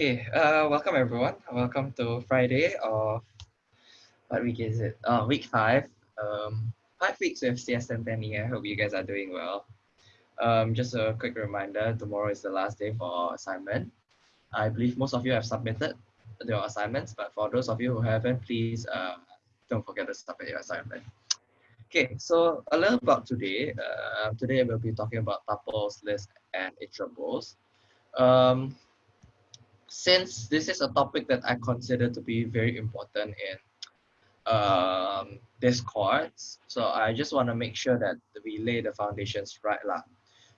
Okay, uh, welcome everyone. Welcome to Friday of what week is it? Uh, week five. Um, five weeks with CSM Penny. I hope you guys are doing well. Um, just a quick reminder, tomorrow is the last day for assignment. I believe most of you have submitted your assignments, but for those of you who haven't, please uh, don't forget to submit your assignment. Okay, so a little about today. Uh, today we'll be talking about tuples, lists, and iterables. Um, since this is a topic that I consider to be very important in um, discords, so I just want to make sure that we lay the foundations right lah.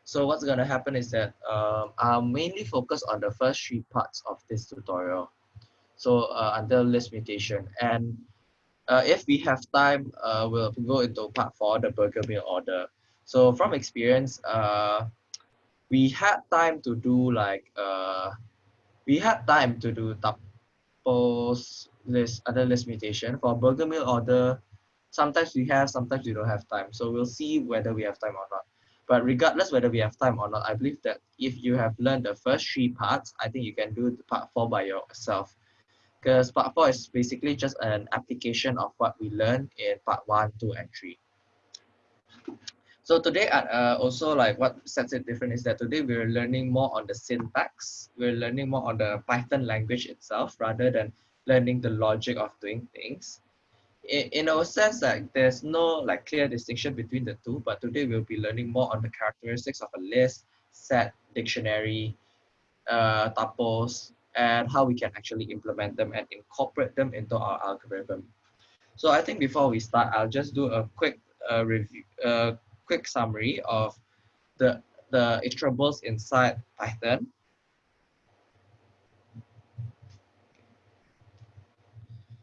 So what's going to happen is that um, I'll mainly focus on the first three parts of this tutorial. So uh, under list mutation and uh, if we have time, uh, we'll go into part four, the burger meal order. So from experience, uh, we had time to do like uh, we had time to do tuples list, other list mutation. For burger meal order, sometimes we have, sometimes we don't have time. So we'll see whether we have time or not. But regardless whether we have time or not, I believe that if you have learned the first three parts, I think you can do the part four by yourself. Because part four is basically just an application of what we learned in part one, two, and three. So today, uh, also like what sets it different is that today we're learning more on the syntax. We're learning more on the Python language itself rather than learning the logic of doing things. In, in a sense, like there's no like clear distinction between the two, but today we'll be learning more on the characteristics of a list, set, dictionary, uh, tuples, and how we can actually implement them and incorporate them into our algorithm. So I think before we start, I'll just do a quick uh, review, uh, quick summary of the, the iterables inside Python.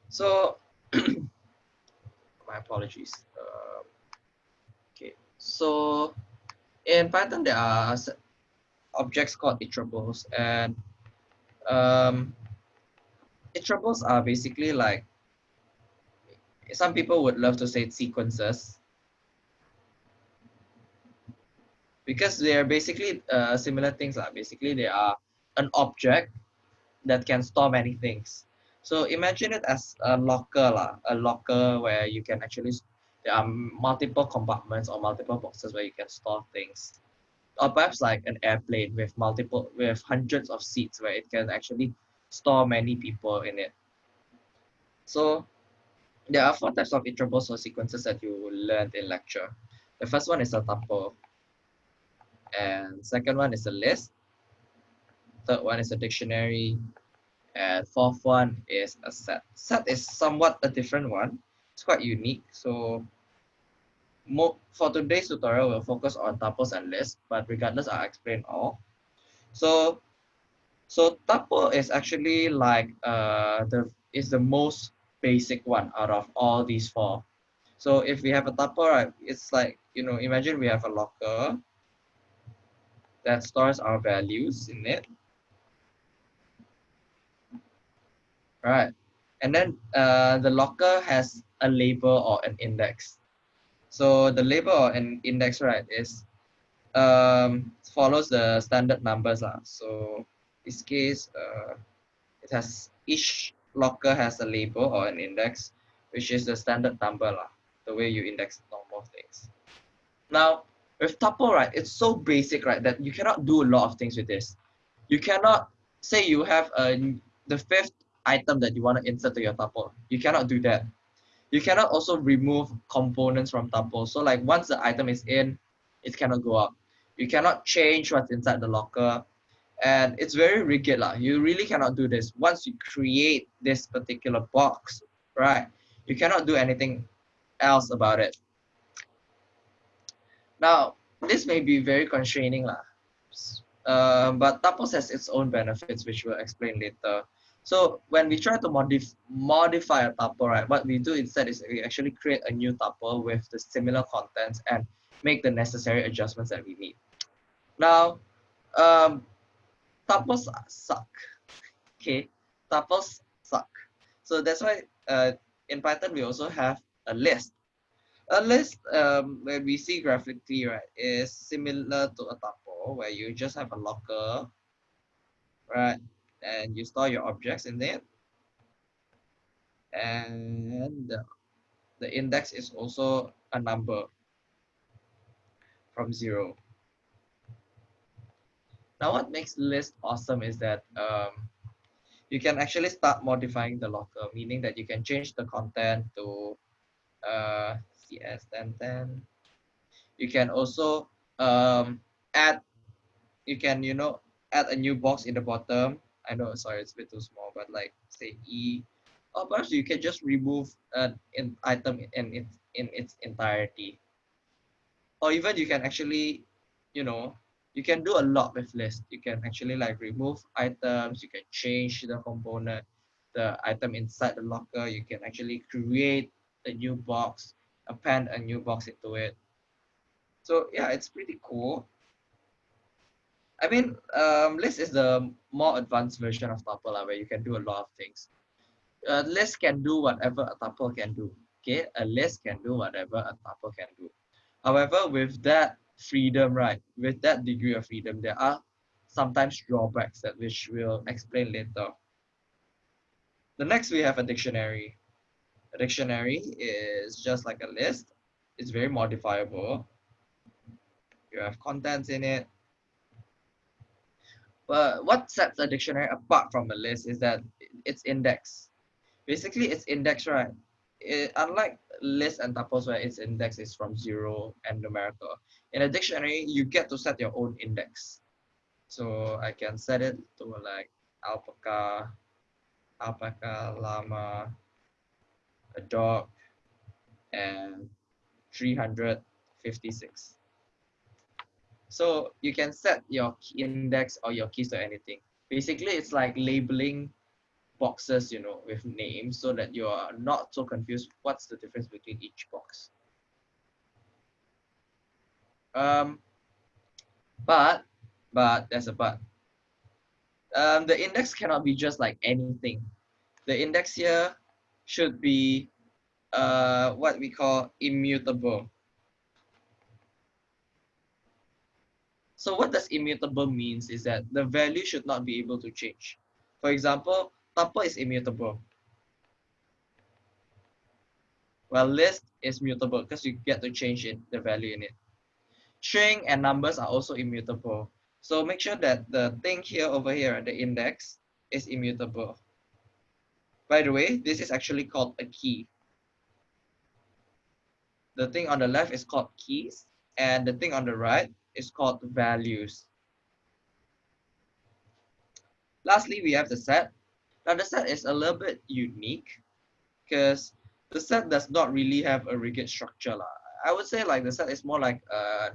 So, my apologies. Uh, okay, so in Python, there are objects called iterables and um, iterables are basically like, some people would love to say sequences, because they are basically uh, similar things. Like basically, they are an object that can store many things. So imagine it as a locker, la, a locker where you can actually, there are multiple compartments or multiple boxes where you can store things. Or perhaps like an airplane with multiple, with hundreds of seats where it can actually store many people in it. So there are four types of iterables or sequences that you learned in lecture. The first one is a tuple and second one is a list. Third one is a dictionary. And fourth one is a set. Set is somewhat a different one. It's quite unique. So for today's tutorial we'll focus on tuples and lists but regardless i'll explain all. So so tuple is actually like uh the is the most basic one out of all these four. So if we have a tuple right it's like you know imagine we have a locker that stores our values in it. Right. And then uh, the locker has a label or an index. So the label or an index, right, is um, follows the standard numbers. Lah. So this case, uh, it has each locker has a label or an index, which is the standard number, lah, the way you index normal things. Now, with tuple, right, it's so basic, right, that you cannot do a lot of things with this. You cannot say you have a the fifth item that you want to insert to your tuple. You cannot do that. You cannot also remove components from tuple. So like once the item is in, it cannot go up. You cannot change what's inside the locker. And it's very rigid. Lah. You really cannot do this. Once you create this particular box, right, you cannot do anything else about it. Now, this may be very constraining, lah. Uh, but tuples has its own benefits, which we'll explain later. So when we try to modif modify a tuple, right, what we do instead is we actually create a new tuple with the similar contents and make the necessary adjustments that we need. Now, um, tuples suck. Okay, tuples suck. So that's why uh, in Python we also have a list a list um, where we see graphically, right, is similar to a tuple where you just have a locker, right? and you store your objects in it. And the, the index is also a number from zero. Now what makes list awesome is that um, you can actually start modifying the locker, meaning that you can change the content to uh, CS1010. You can also um, add, you can, you know, add a new box in the bottom. I know, sorry, it's a bit too small, but like say E, or perhaps you can just remove an item in its, in its entirety. Or even you can actually, you know, you can do a lot with list. You can actually like remove items, you can change the component, the item inside the locker, you can actually create a new box, append a new box into it. So yeah, it's pretty cool. I mean, um, list is the more advanced version of tuple where you can do a lot of things. A list can do whatever a tuple can do. Okay, a list can do whatever a tuple can do. However, with that freedom, right, with that degree of freedom, there are sometimes drawbacks that which we'll explain later. The next we have a dictionary. A dictionary is just like a list. It's very modifiable. You have contents in it. But what sets a dictionary apart from a list is that it's index. Basically, it's index, right? It, unlike list and tuples where its index is from zero and numerical, in a dictionary, you get to set your own index. So I can set it to like alpaca, alpaca, llama, a dog, and 356. So you can set your index or your keys to anything. Basically, it's like labeling boxes, you know, with names so that you are not so confused what's the difference between each box. Um, but, but there's a but. Um, the index cannot be just like anything. The index here should be uh, what we call immutable. So what does immutable means is that the value should not be able to change. For example, tuple is immutable. Well, list is mutable because you get to change it, the value in it. String and numbers are also immutable. So make sure that the thing here over here, at the index, is immutable. By the way, this is actually called a key. The thing on the left is called keys, and the thing on the right is called values. Lastly, we have the set. Now the set is a little bit unique because the set does not really have a rigid structure. I would say like the set is more like a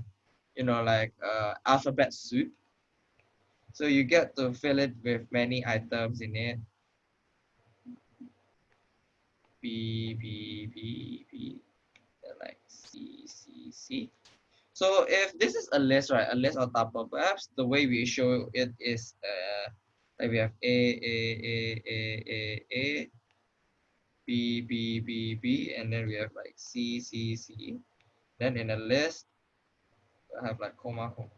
you know, like uh, alphabet soup. So you get to fill it with many items in it. B, B, B, B, like C, C, C. So if this is a list, right, a list on top of perhaps the way we show it is uh, like we have A, A, A, A, A, A, B, B, B, B, and then we have like C, C, C. Then in a list, I have like comma, comma.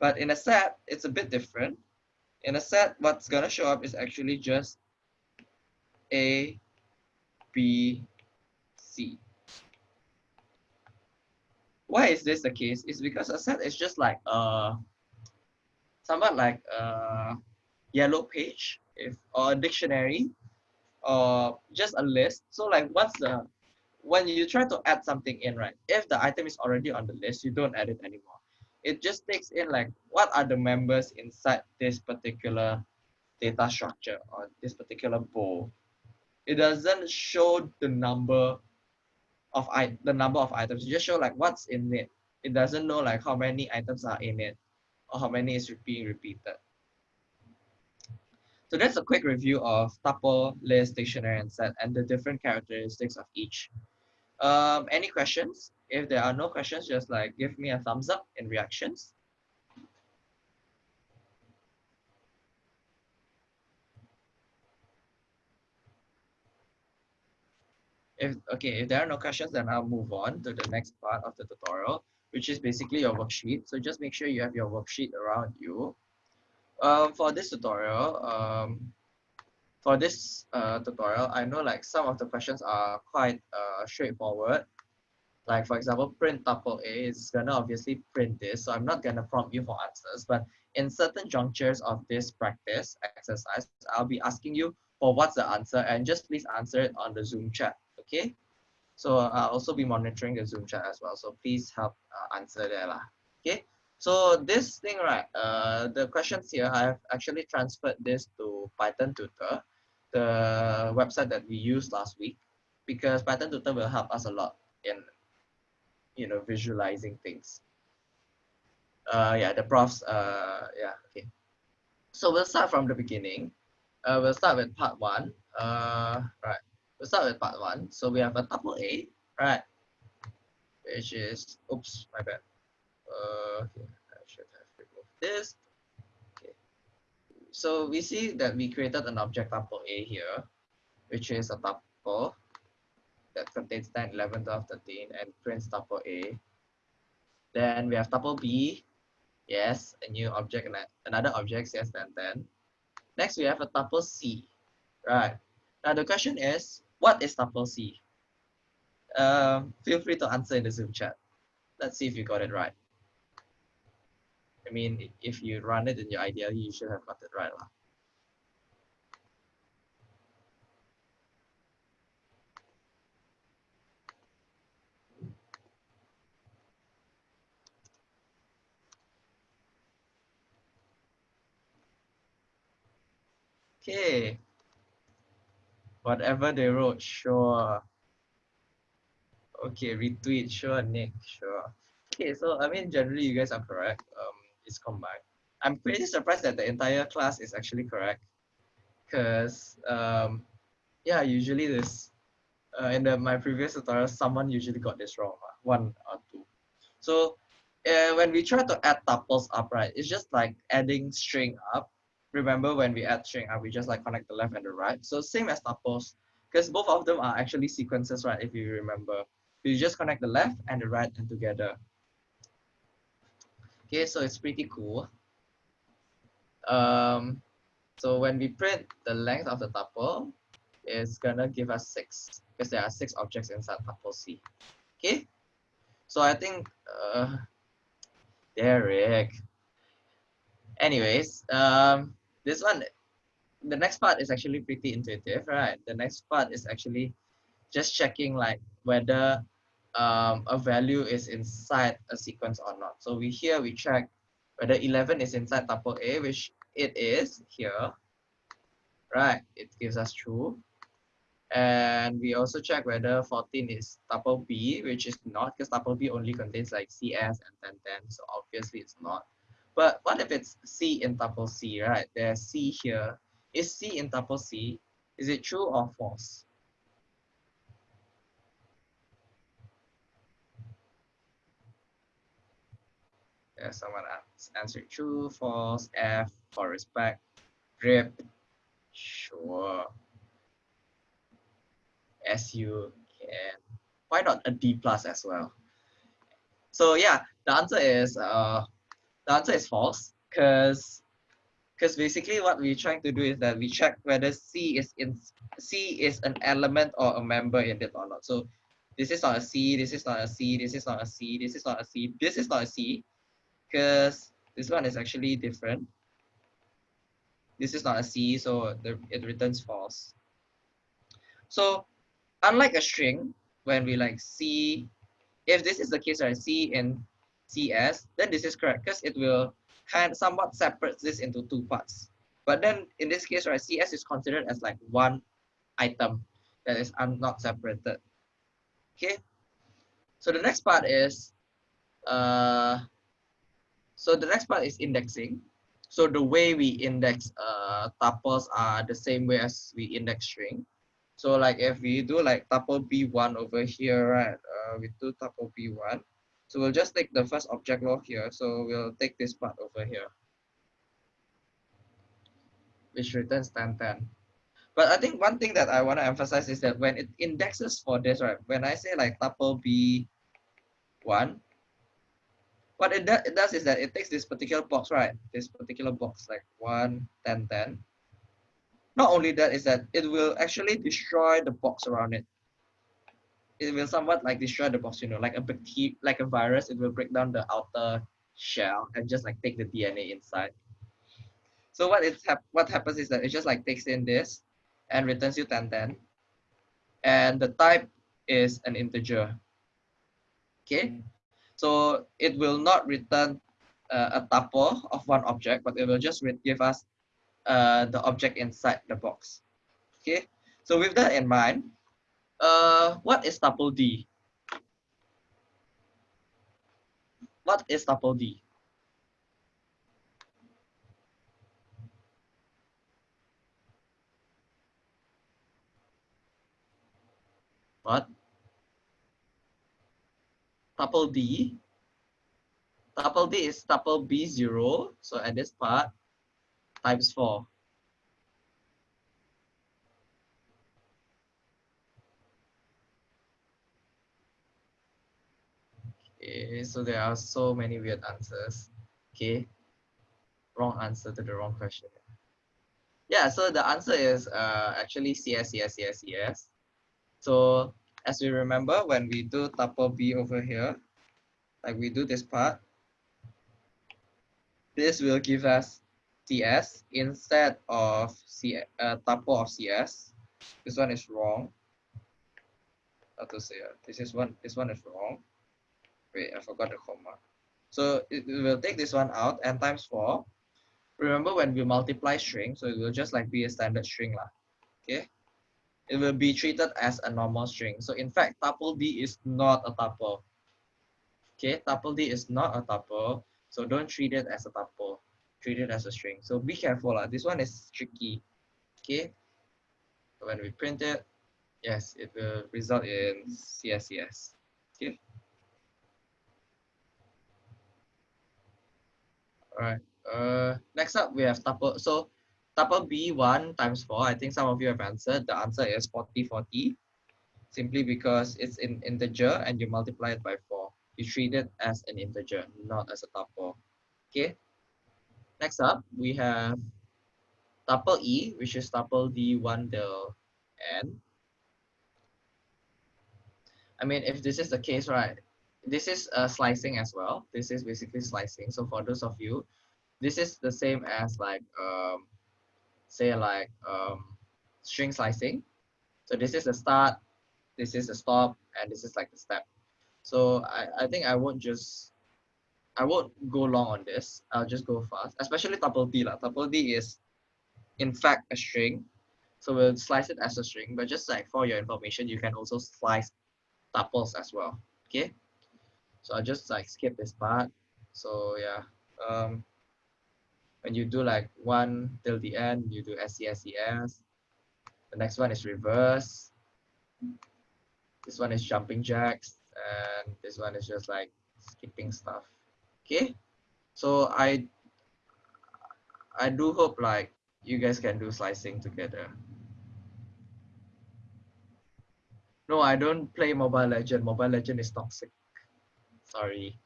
But in a set, it's a bit different. In a set, what's gonna show up is actually just A, B, C. Why is this the case? It's because a set is just like uh somewhat like a yellow page if or a dictionary or just a list. So like what's the when you try to add something in, right, if the item is already on the list, you don't add it anymore. It just takes in like what are the members inside this particular data structure or this particular bowl. It doesn't show the number of I the number of items. It just show like what's in it. It doesn't know like how many items are in it or how many is being repeated. So that's a quick review of tuple, list, dictionary, and set, and the different characteristics of each. Um, any questions? If there are no questions, just like give me a thumbs up in reactions. If, okay, if there are no questions, then I'll move on to the next part of the tutorial, which is basically your worksheet. So just make sure you have your worksheet around you. um, for this tutorial, um, for this uh, tutorial, I know like some of the questions are quite uh, straightforward. Like for example, print tuple A is gonna obviously print this, so I'm not gonna prompt you for answers, but in certain junctures of this practice exercise, I'll be asking you for what's the answer and just please answer it on the Zoom chat, okay? So I'll also be monitoring the Zoom chat as well, so please help uh, answer there lah, okay? So this thing, right, uh, the questions here, I've actually transferred this to Python Tutor the website that we used last week because Python Tutor will help us a lot in you know visualizing things. Uh, yeah, the profs. Uh, yeah, okay. So we'll start from the beginning. Uh, we'll start with part one. Uh, right. We'll start with part one. So we have a tuple A, right? Which is oops, my bad. Uh, I should have removed this Okay. so we see that we created an object tuple A here, which is a tuple that contains 10, 11, 12, 13, and prints tuple A. Then we have tuple B, yes, a new object, another object, yes, 10, 10. Next, we have a tuple C, right? Now the question is, what is tuple C? Um, feel free to answer in the Zoom chat. Let's see if you got it right. I mean, if you run it in your idea, you should have got it right. Lah. Okay. Whatever they wrote, sure. Okay, retweet, sure, Nick, sure. Okay, so I mean, generally you guys are correct. Um, is combined. I'm pretty surprised that the entire class is actually correct because um, yeah, usually this uh, in the, my previous tutorial, someone usually got this wrong, uh, one or two. So uh, when we try to add tuples up, right, it's just like adding string up. Remember when we add string up, we just like connect the left and the right. So same as tuples, because both of them are actually sequences, right, if you remember. You just connect the left and the right and together. Okay, so it's pretty cool. Um, so when we print the length of the tuple, it's gonna give us six because there are six objects inside tuple C. Okay, so I think uh, Derek. Anyways, um, this one, the next part is actually pretty intuitive, right? The next part is actually just checking like whether um, a value is inside a sequence or not. So we here we check whether 11 is inside tuple A, which it is here. Right, it gives us true. And we also check whether 14 is tuple B, which is not, because tuple B only contains like CS and 10, 10, so obviously it's not. But what if it's C in tuple C, right? There's C here. Is C in tuple C? Is it true or false? Yeah, someone answered true, false, F for respect, grip, sure. SU can. Why not a D plus as well? So yeah, the answer is uh, the answer is false because because basically what we're trying to do is that we check whether C is in C is an element or a member in it or not. So this is not a C, this is not a C, this is not a C, this is not a C, this is not a C because this one is actually different. This is not a C, so the, it returns false. So unlike a string, when we like C, if this is the case, right, C in CS, then this is correct because it will kind of somewhat separate this into two parts. But then in this case, right, CS is considered as like one item that is not separated. Okay. So the next part is uh, so the next part is indexing. So the way we index uh, tuples are the same way as we index string. So like if we do like tuple B1 over here, right, uh, we do tuple B1. So we'll just take the first object law here. So we'll take this part over here, which returns 10, 10. But I think one thing that I want to emphasize is that when it indexes for this, right, when I say like tuple B1, what it, do, it does is that it takes this particular box, right? This particular box, like 1, 10, 10. Not only that is that it will actually destroy the box around it. It will somewhat like destroy the box, you know, like a bacteria, like a virus, it will break down the outer shell and just like take the DNA inside. So what it hap what happens is that it just like takes in this and returns you 10, 10. And the type is an integer. Okay, so it will not return uh, a tuple of one object, but it will just give us uh, the object inside the box. Okay, so with that in mind, uh, what is tuple D? What is tuple D? What? tuple D. Tuple D is tuple B0. So at this part, times 4. Okay, so there are so many weird answers. Okay, wrong answer to the wrong question. Yeah, so the answer is uh, actually CS, CS, CS, CS. So as we remember when we do tuple B over here, like we do this part, this will give us CS instead of C, uh, tuple of CS. This one is wrong. How to say it? This is one. This one is wrong. Wait, I forgot the comma. So it, will take this one out and times four. Remember when we multiply string, so it will just like be a standard string lah. Okay it will be treated as a normal string. So in fact, tuple D is not a tuple. Okay, tuple D is not a tuple. So don't treat it as a tuple. Treat it as a string. So be careful. Uh. This one is tricky. Okay. When we print it, yes, it will result in CSCS. Okay. All right. Uh, next up, we have tuple. So tuple B1 times 4, I think some of you have answered. The answer is 40, 40. Simply because it's an integer and you multiply it by 4. You treat it as an integer, not as a tuple. Okay. Next up, we have tuple E, which is tuple D1 del N. I mean, if this is the case, right, this is uh, slicing as well. This is basically slicing. So for those of you, this is the same as like um, say like um, string slicing. So this is the start, this is the stop, and this is like the step. So I, I think I won't just, I won't go long on this. I'll just go fast, especially tuple D. La. Tuple D is in fact a string. So we'll slice it as a string, but just like for your information, you can also slice tuples as well. Okay. So I'll just like skip this part. So yeah. Um, when you do like one till the end, you do SCSES. The next one is reverse. This one is jumping jacks. And this one is just like skipping stuff. Okay. So I I do hope like you guys can do slicing together. No, I don't play Mobile Legend. Mobile Legend is toxic. Sorry.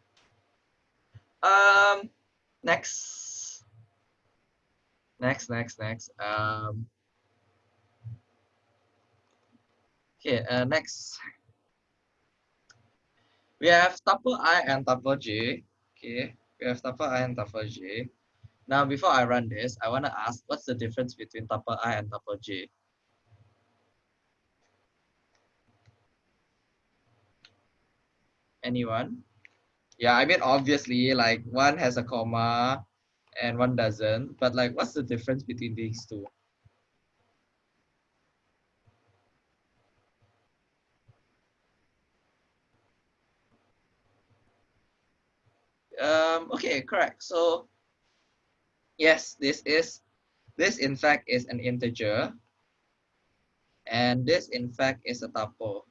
Um, next next, next, next. Um, okay, uh, next. We have tuple i and tuple j. Okay, we have tuple i and tuple j. Now, before I run this, I want to ask, what's the difference between tuple i and tuple j? Anyone? Yeah, I mean, obviously, like one has a comma, and one doesn't. But like, what's the difference between these two? Um, okay, correct. So yes, this is, this in fact is an integer. And this in fact is a tuple.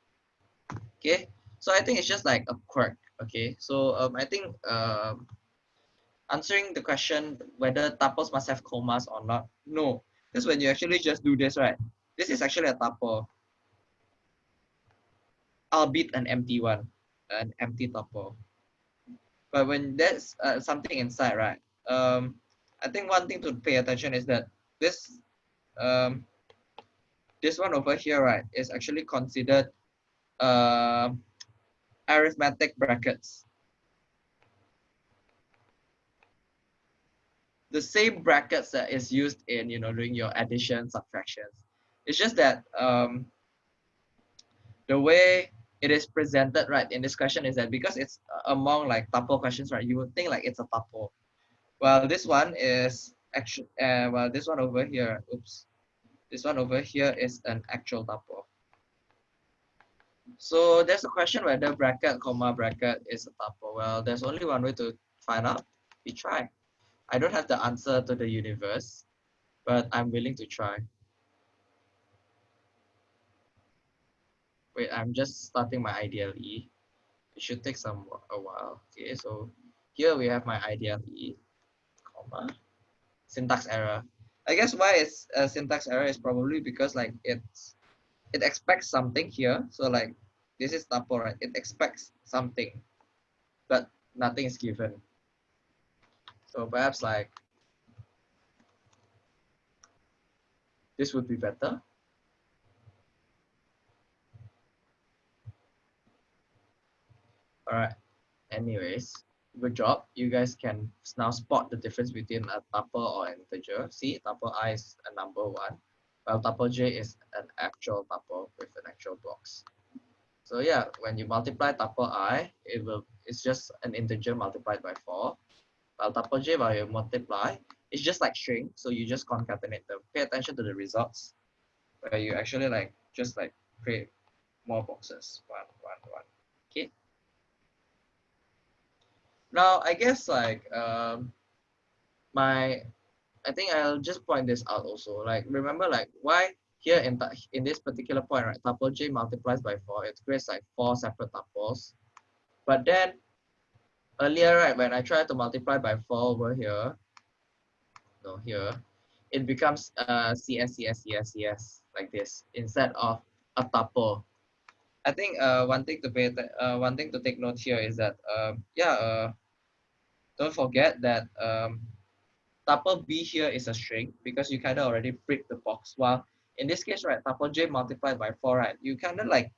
Okay, so I think it's just like a quirk. Okay, so um, I think um, answering the question whether tuples must have commas or not. No, because when you actually just do this, right? This is actually a tuple, albeit an empty one, an empty tuple. But when there's uh, something inside, right? Um, I think one thing to pay attention is that this um, this one over here, right, is actually considered uh, arithmetic brackets. The same brackets that is used in, you know, doing your addition, subtractions. It's just that um, the way it is presented, right, in this question is that because it's among like tuple questions, right, you would think like it's a tuple. Well, this one is actually, uh, well, this one over here, oops, this one over here is an actual tuple. So there's a question whether bracket, comma, bracket is a tuple. Well, there's only one way to find out. We try. I don't have the answer to the universe, but I'm willing to try. Wait, I'm just starting my IDLE. It should take some a while. Okay, so here we have my IDLE, comma, syntax error. I guess why it's a syntax error is probably because like it's it expects something here. So like this is tuple, right? It expects something, but nothing is given. So perhaps like this would be better. All right. Anyways, good job. You guys can now spot the difference between a tuple or integer. See, tuple i is a number one, while tuple j is an actual tuple with an actual box. So yeah, when you multiply tuple i, it will it's just an integer multiplied by four. While tuple j, while you multiply, it's just like string. So you just concatenate them. Pay attention to the results, where you actually like just like create more boxes. One, one, one. Okay. Now, I guess like um, my, I think I'll just point this out also. Like remember like why here in, in this particular point, right, tuple j multiplies by 4, it creates like four separate tuples. But then earlier, right, when I try to multiply by 4 over here, no, here, it becomes uh, CS, CS, CS, CS, like this, instead of a tuple. I think uh, one thing to pay uh, one thing to take note here is that um, yeah uh, don't forget that um, tuple b here is a string because you kind of already break the box. While in this case right tuple j multiplied by 4 right you kind of like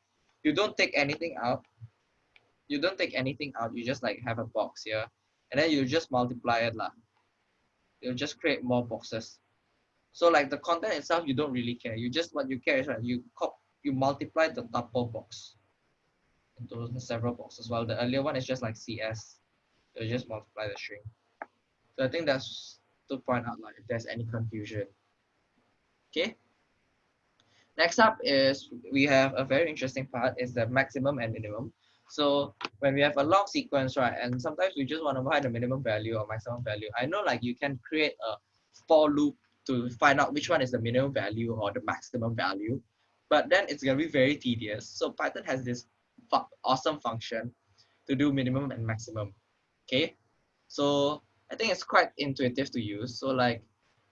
you don't take anything out. You don't take anything out. You just like have a box here. And then you just multiply it lah. you just create more boxes. So like the content itself you don't really care. You just what you care is right you cop you multiply the tuple box into several boxes. While the earlier one is just like CS. You just multiply the string. So I think that's to point out like if there's any confusion. Okay. Next up is we have a very interesting part is the maximum and minimum. So when we have a long sequence, right, and sometimes we just want to find the minimum value or maximum value. I know like you can create a for loop to find out which one is the minimum value or the maximum value but then it's to be very tedious. So Python has this awesome function to do minimum and maximum. Okay, so I think it's quite intuitive to use. So like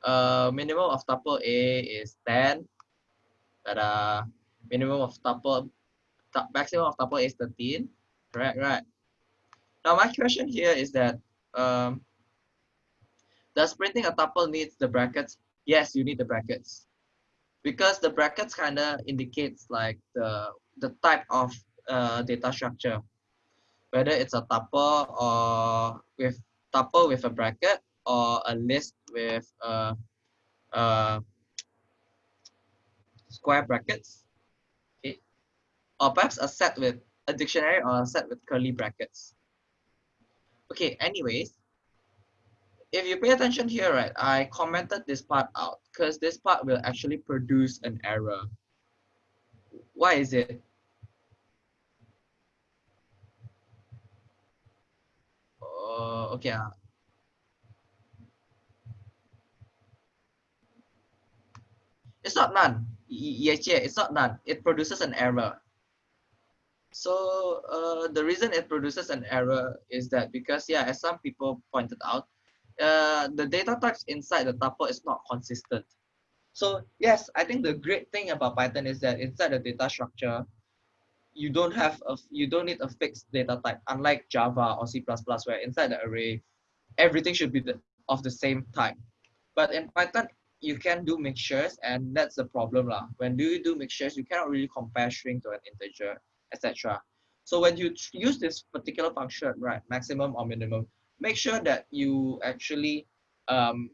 uh, minimum of tuple A is 10. But uh, minimum of tuple, maximum of tuple A is 13. Correct, right? Now my question here is that um, does printing a tuple needs the brackets? Yes, you need the brackets because the brackets kind of indicates like the the type of uh, data structure whether it's a tuple or with tuple with a bracket or a list with uh, uh, square brackets okay or perhaps a set with a dictionary or a set with curly brackets okay anyways if you pay attention here, right, I commented this part out because this part will actually produce an error. Why is it? Okay. Uh, it's not none. It's not none. It produces an error. So uh, the reason it produces an error is that because, yeah, as some people pointed out, uh, the data types inside the tuple is not consistent. So yes, I think the great thing about Python is that inside the data structure, you don't have a you don't need a fixed data type unlike java or c++ where inside the array everything should be the, of the same type. But in python you can do mixtures and that's the problem lah. when do you do mixtures you cannot really compare string to an integer etc so when you use this particular function right maximum or minimum make sure that you actually um,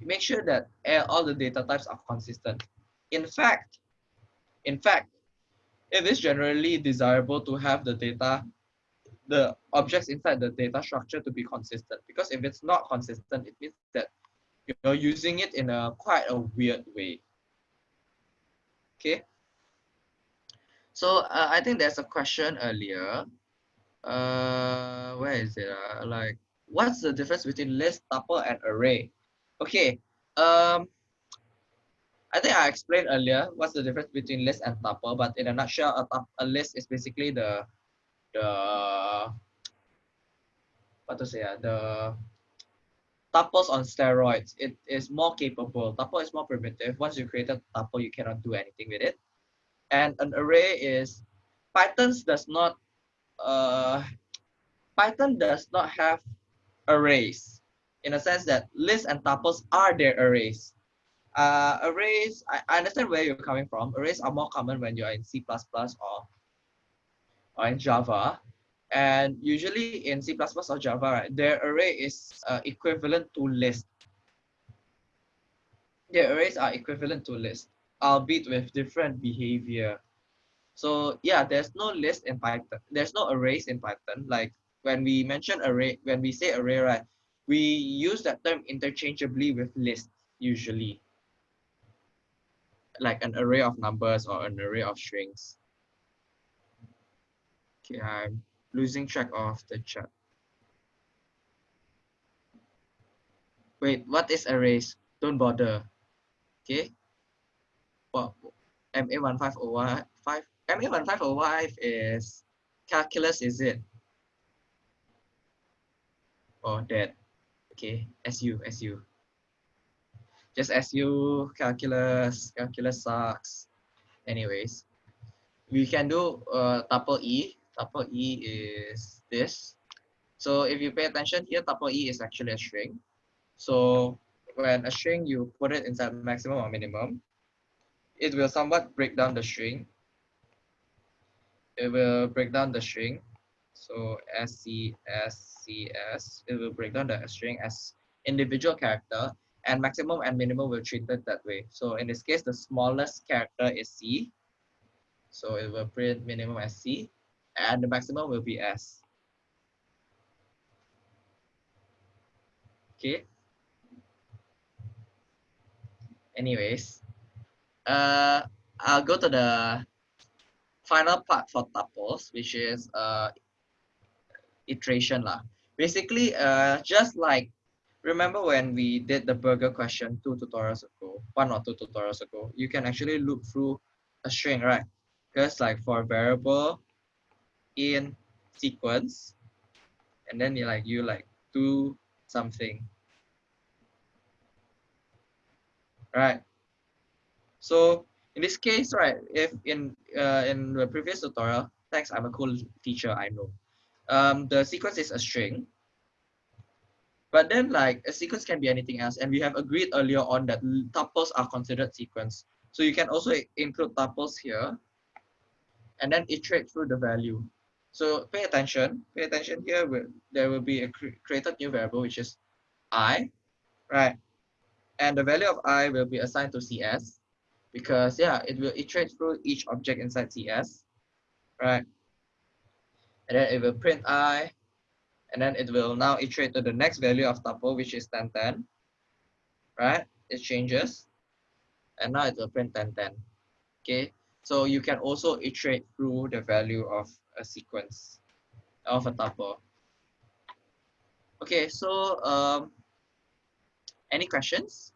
make sure that all the data types are consistent. In fact in fact it is generally desirable to have the data, the objects inside the data structure to be consistent. Because if it's not consistent, it means that you're using it in a quite a weird way. Okay. So uh, I think there's a question earlier. Uh, where is it? Uh, like, what's the difference between list, tuple, and array? Okay. Um, I think I explained earlier what's the difference between list and tuple, but in a nutshell, a, a list is basically the the what to say uh, the tuples on steroids. It is more capable. Tuple is more primitive. Once you create a tuple, you cannot do anything with it. And an array is Python does not uh Python does not have arrays in a sense that lists and tuples are their arrays uh, arrays, I, I understand where you're coming from. Arrays are more common when you're in C++ or, or in Java. And usually in C++ or Java, right, their array is uh, equivalent to list. Their arrays are equivalent to list, albeit with different behavior. So yeah, there's no list in Python. There's no arrays in Python. Like when we mention array, when we say array, right, we use that term interchangeably with list usually like an array of numbers or an array of strings. Okay, I'm losing track of the chat. Wait, what is arrays? Don't bother. Okay. Well, MA1505 MA1505 is calculus, is it? Oh, that. Okay, SU, SU just as you calculus, calculus sucks. Anyways, we can do uh, tuple E. Tuple E is this. So if you pay attention here, tuple E is actually a string. So when a string, you put it inside maximum or minimum, it will somewhat break down the string. It will break down the string. So SC, SCS, it will break down the string as individual character and maximum and minimum will treat it that way. So in this case, the smallest character is C. So it will print minimum as C and the maximum will be S. Okay. Anyways, uh, I'll go to the final part for tuples, which is uh, iteration lah. Basically, uh, just like remember when we did the burger question two tutorials ago, one or two tutorials ago, you can actually look through a string, right? Because like for a variable in sequence, and then you like you like do something, right? So in this case, right, if in uh, in the previous tutorial, thanks, I'm a cool teacher, I know. Um, the sequence is a string, but then like a sequence can be anything else. And we have agreed earlier on that tuples are considered sequence. So you can also include tuples here and then iterate through the value. So pay attention, pay attention here. There will be a created new variable, which is i, right? And the value of i will be assigned to CS because yeah, it will iterate through each object inside CS, right? And then it will print i, and then it will now iterate to the next value of tuple, which is 10, 10, right? It changes, and now it will print 10, 10, okay? So you can also iterate through the value of a sequence of a tuple. Okay, so um, any questions?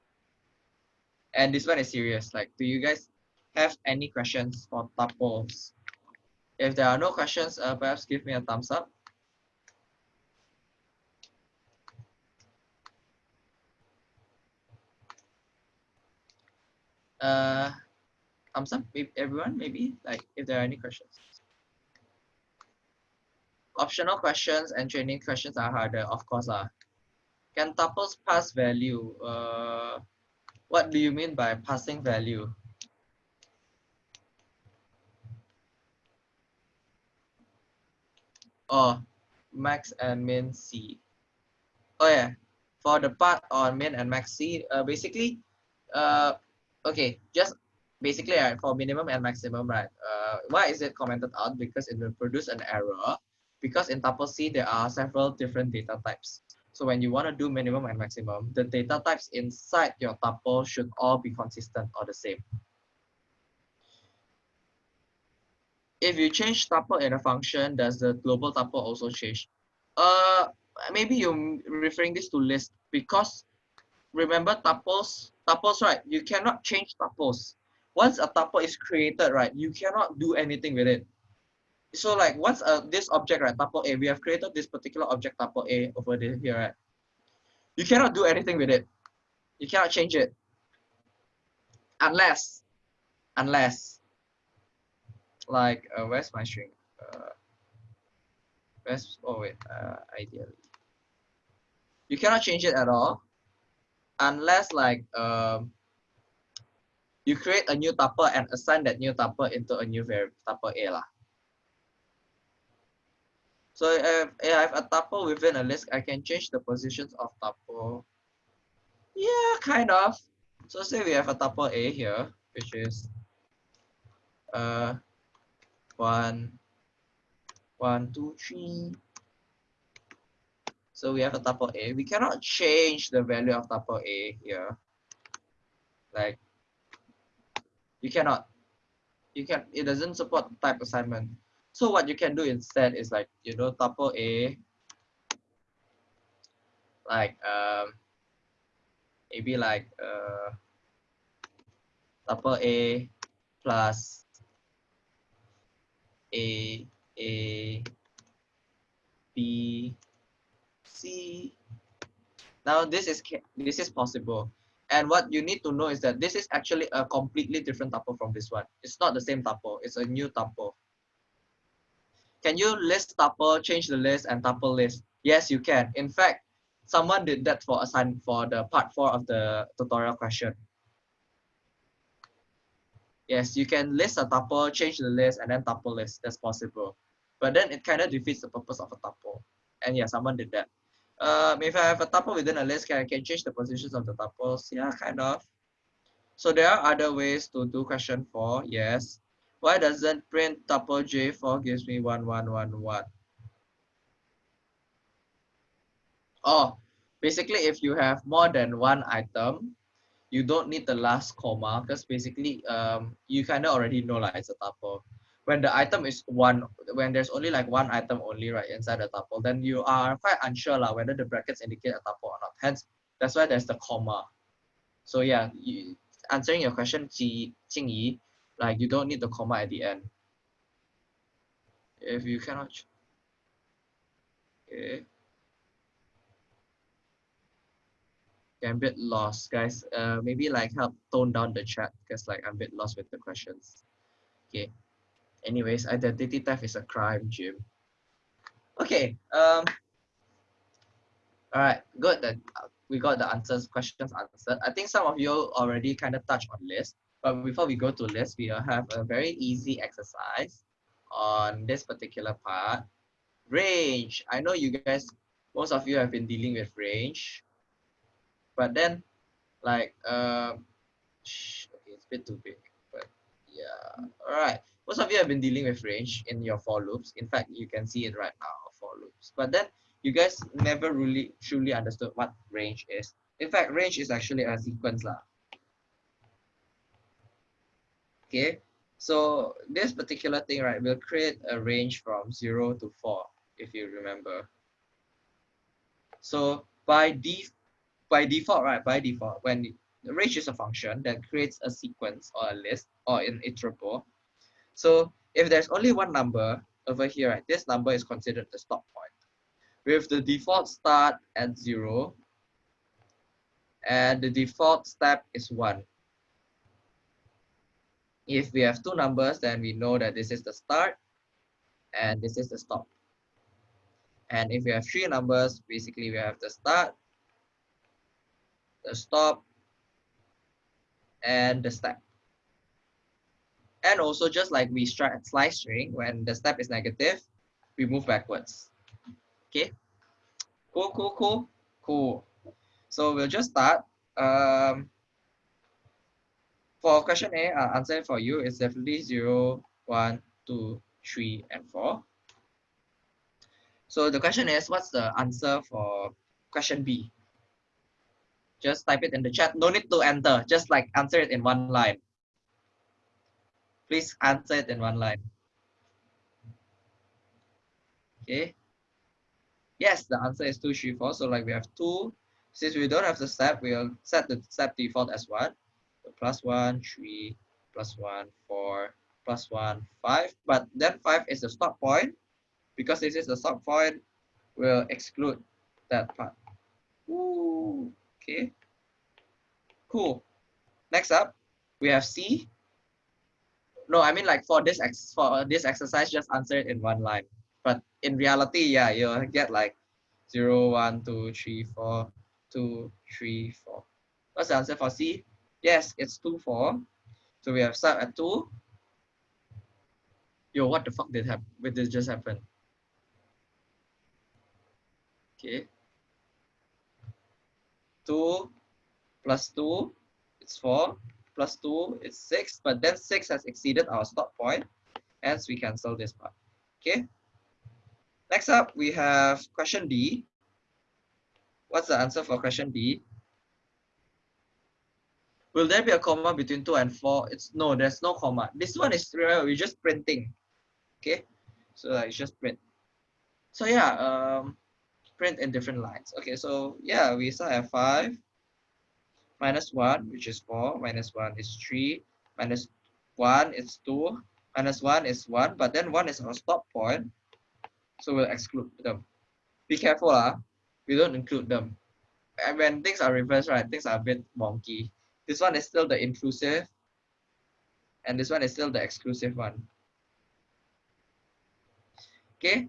And this one is serious. Like, do you guys have any questions for tuples? If there are no questions, uh, perhaps give me a thumbs up. Uh thumbs up everyone maybe like if there are any questions optional questions and training questions are harder, of course. Uh. Can tuples pass value? Uh, what do you mean by passing value? Oh, max and min C. Oh yeah, for the part on min and max C, uh, basically, uh, okay, just basically right, for minimum and maximum, right, uh, why is it commented out? Because it will produce an error because in tuple C, there are several different data types. So when you want to do minimum and maximum, the data types inside your tuple should all be consistent or the same. If you change tuple in a function, does the global tuple also change? Uh, maybe you're referring this to list because remember tuples, tuples, right? You cannot change tuples. Once a tuple is created, right, you cannot do anything with it so like once uh, this object, right, tuple A, we have created this particular object tuple A over here, right? You cannot do anything with it. You cannot change it. Unless, unless, like, uh, where's my string? Uh, where's, oh wait, uh, ideally. You cannot change it at all unless like um, you create a new tuple and assign that new tuple into a new variable tuple A lah. So if, I have a tuple within a list, I can change the positions of tuple. Yeah, kind of. So say we have a tuple A here, which is uh one, one, two, three. So we have a tuple A. We cannot change the value of tuple A here. Like you cannot. You can it doesn't support type assignment. So what you can do instead is like, you know, tuple A, like um, maybe like uh, tuple A plus A, A, B, C. Now this is this is possible. And what you need to know is that this is actually a completely different tuple from this one. It's not the same tuple. It's a new tuple. Can you list tuple, change the list and tuple list? Yes, you can. In fact, someone did that for assign for the part four of the tutorial question. Yes, you can list a tuple, change the list, and then tuple list. That's possible. But then it kind of defeats the purpose of a tuple. And yeah, someone did that. Um, if I have a tuple within a list, can I can change the positions of the tuples? Yeah, kind of. So there are other ways to do question four. Yes. Why doesn't print tuple J4 gives me 1111? Oh, basically if you have more than one item, you don't need the last comma because basically um, you kind of already know like it's a tuple. When the item is one, when there's only like one item only right inside the tuple, then you are quite unsure like, whether the brackets indicate a tuple or not. Hence, that's why there's the comma. So yeah, you, answering your question, Ji Jingyi, like you don't need the comma at the end. If you cannot, okay I'm a bit lost, guys. Uh, maybe like help tone down the chat because like I'm a bit lost with the questions. Okay. Anyways, identity theft is a crime, Jim. Okay. Um. All right. Good. That we got the answers, questions answered. I think some of you already kind of touched on list. But before we go to list, we have a very easy exercise on this particular part. Range. I know you guys, most of you have been dealing with range. But then, like, uh, okay, it's a bit too big. But yeah, all right. Most of you have been dealing with range in your for loops. In fact, you can see it right now, for loops. But then you guys never really truly understood what range is. In fact, range is actually a sequence lah okay so this particular thing right will create a range from 0 to 4 if you remember so by def by default right by default when the range is a function that creates a sequence or a list or an iterable so if there's only one number over here right this number is considered the stop point with the default start at 0 and the default step is 1 if we have two numbers, then we know that this is the start and this is the stop. And if we have three numbers, basically we have the start, the stop, and the step. And also just like we slice string, when the step is negative, we move backwards. Okay. Cool, cool, cool, cool. So we'll just start. Um, for question A, our answer for you is definitely 0, 1, 2, 3, and 4. So the question is, what's the answer for question B? Just type it in the chat. No need to enter. Just like answer it in one line. Please answer it in one line. Okay. Yes, the answer is 2, 3, 4. So like we have 2. Since we don't have the step, we'll set the step default as 1. So plus 1, 3, plus 1, 4, plus 1, 5. But then 5 is the stop point. Because this is the stop point, we'll exclude that part. Ooh, okay. Cool. Next up, we have C. No, I mean like for this ex for this exercise, just answer it in one line. But in reality, yeah, you'll get like 0, 1, 2, 3, 4, 2, 3, 4. What's the answer for C? Yes, it's 2, 4. So we have start at 2. Yo, what the fuck did happen? Did this just happen? Okay. 2 plus 2, it's 4. Plus 2, is 6. But then 6 has exceeded our stop point. Hence, we cancel this part. Okay. Next up, we have question D. What's the answer for question D? Will there be a comma between 2 and 4? It's no, there's no comma. This one is remember, we're just printing. Okay. So like just print. So yeah, um, print in different lines. Okay, so yeah, we start at 5 minus 1, which is 4, minus 1 is 3, minus 1 is 2, minus 1 is 1, but then 1 is our stop point, so we'll exclude them. Be careful, ah. we don't include them. And when things are reversed, right, things are a bit wonky. This one is still the inclusive, and this one is still the exclusive one. Okay,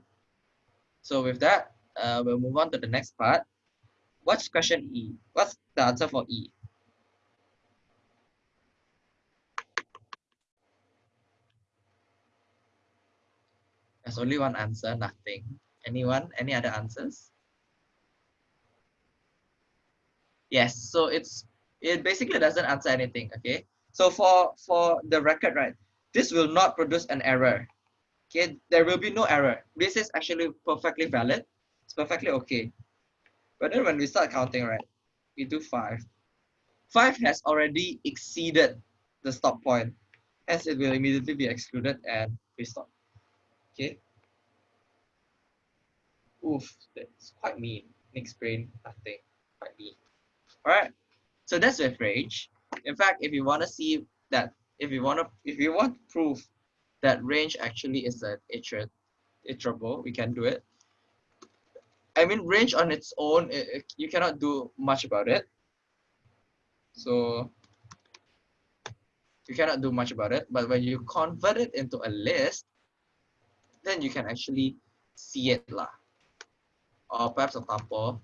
so with that, uh, we'll move on to the next part. What's question E? What's the answer for E? There's only one answer, nothing. Anyone? Any other answers? Yes, so it's it basically doesn't answer anything. Okay, so for for the record, right, this will not produce an error. Okay, there will be no error. This is actually perfectly valid. It's perfectly okay. But then when we start counting, right, we do five. Five has already exceeded the stop point. Hence, it will immediately be excluded and we stop. Okay. Oof, that's quite mean. Next brain, nothing. Quite mean. Alright. So that's with range. In fact, if you want to see that, if you want to, if you want proof that range actually is an iter iterable, we can do it. I mean, range on its own, it, it, you cannot do much about it. So you cannot do much about it. But when you convert it into a list, then you can actually see it lah. Or perhaps a tuple.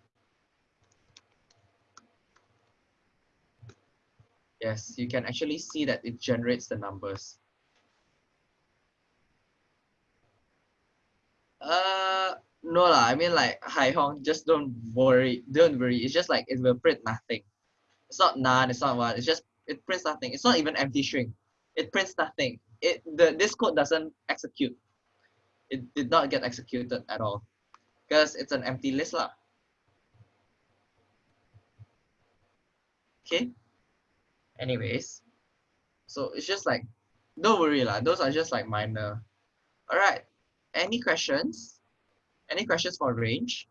Yes, you can actually see that it generates the numbers. Uh, no lah. I mean like Hai Hong, just don't worry. Don't worry. It's just like it will print nothing. It's not none. It's not one. It's just it prints nothing. It's not even empty string. It prints nothing. It the this code doesn't execute it did not get executed at all because it's an empty list lah. Okay. Anyways, so it's just like, don't worry lah. Those are just like minor. All right. Any questions? Any questions for range?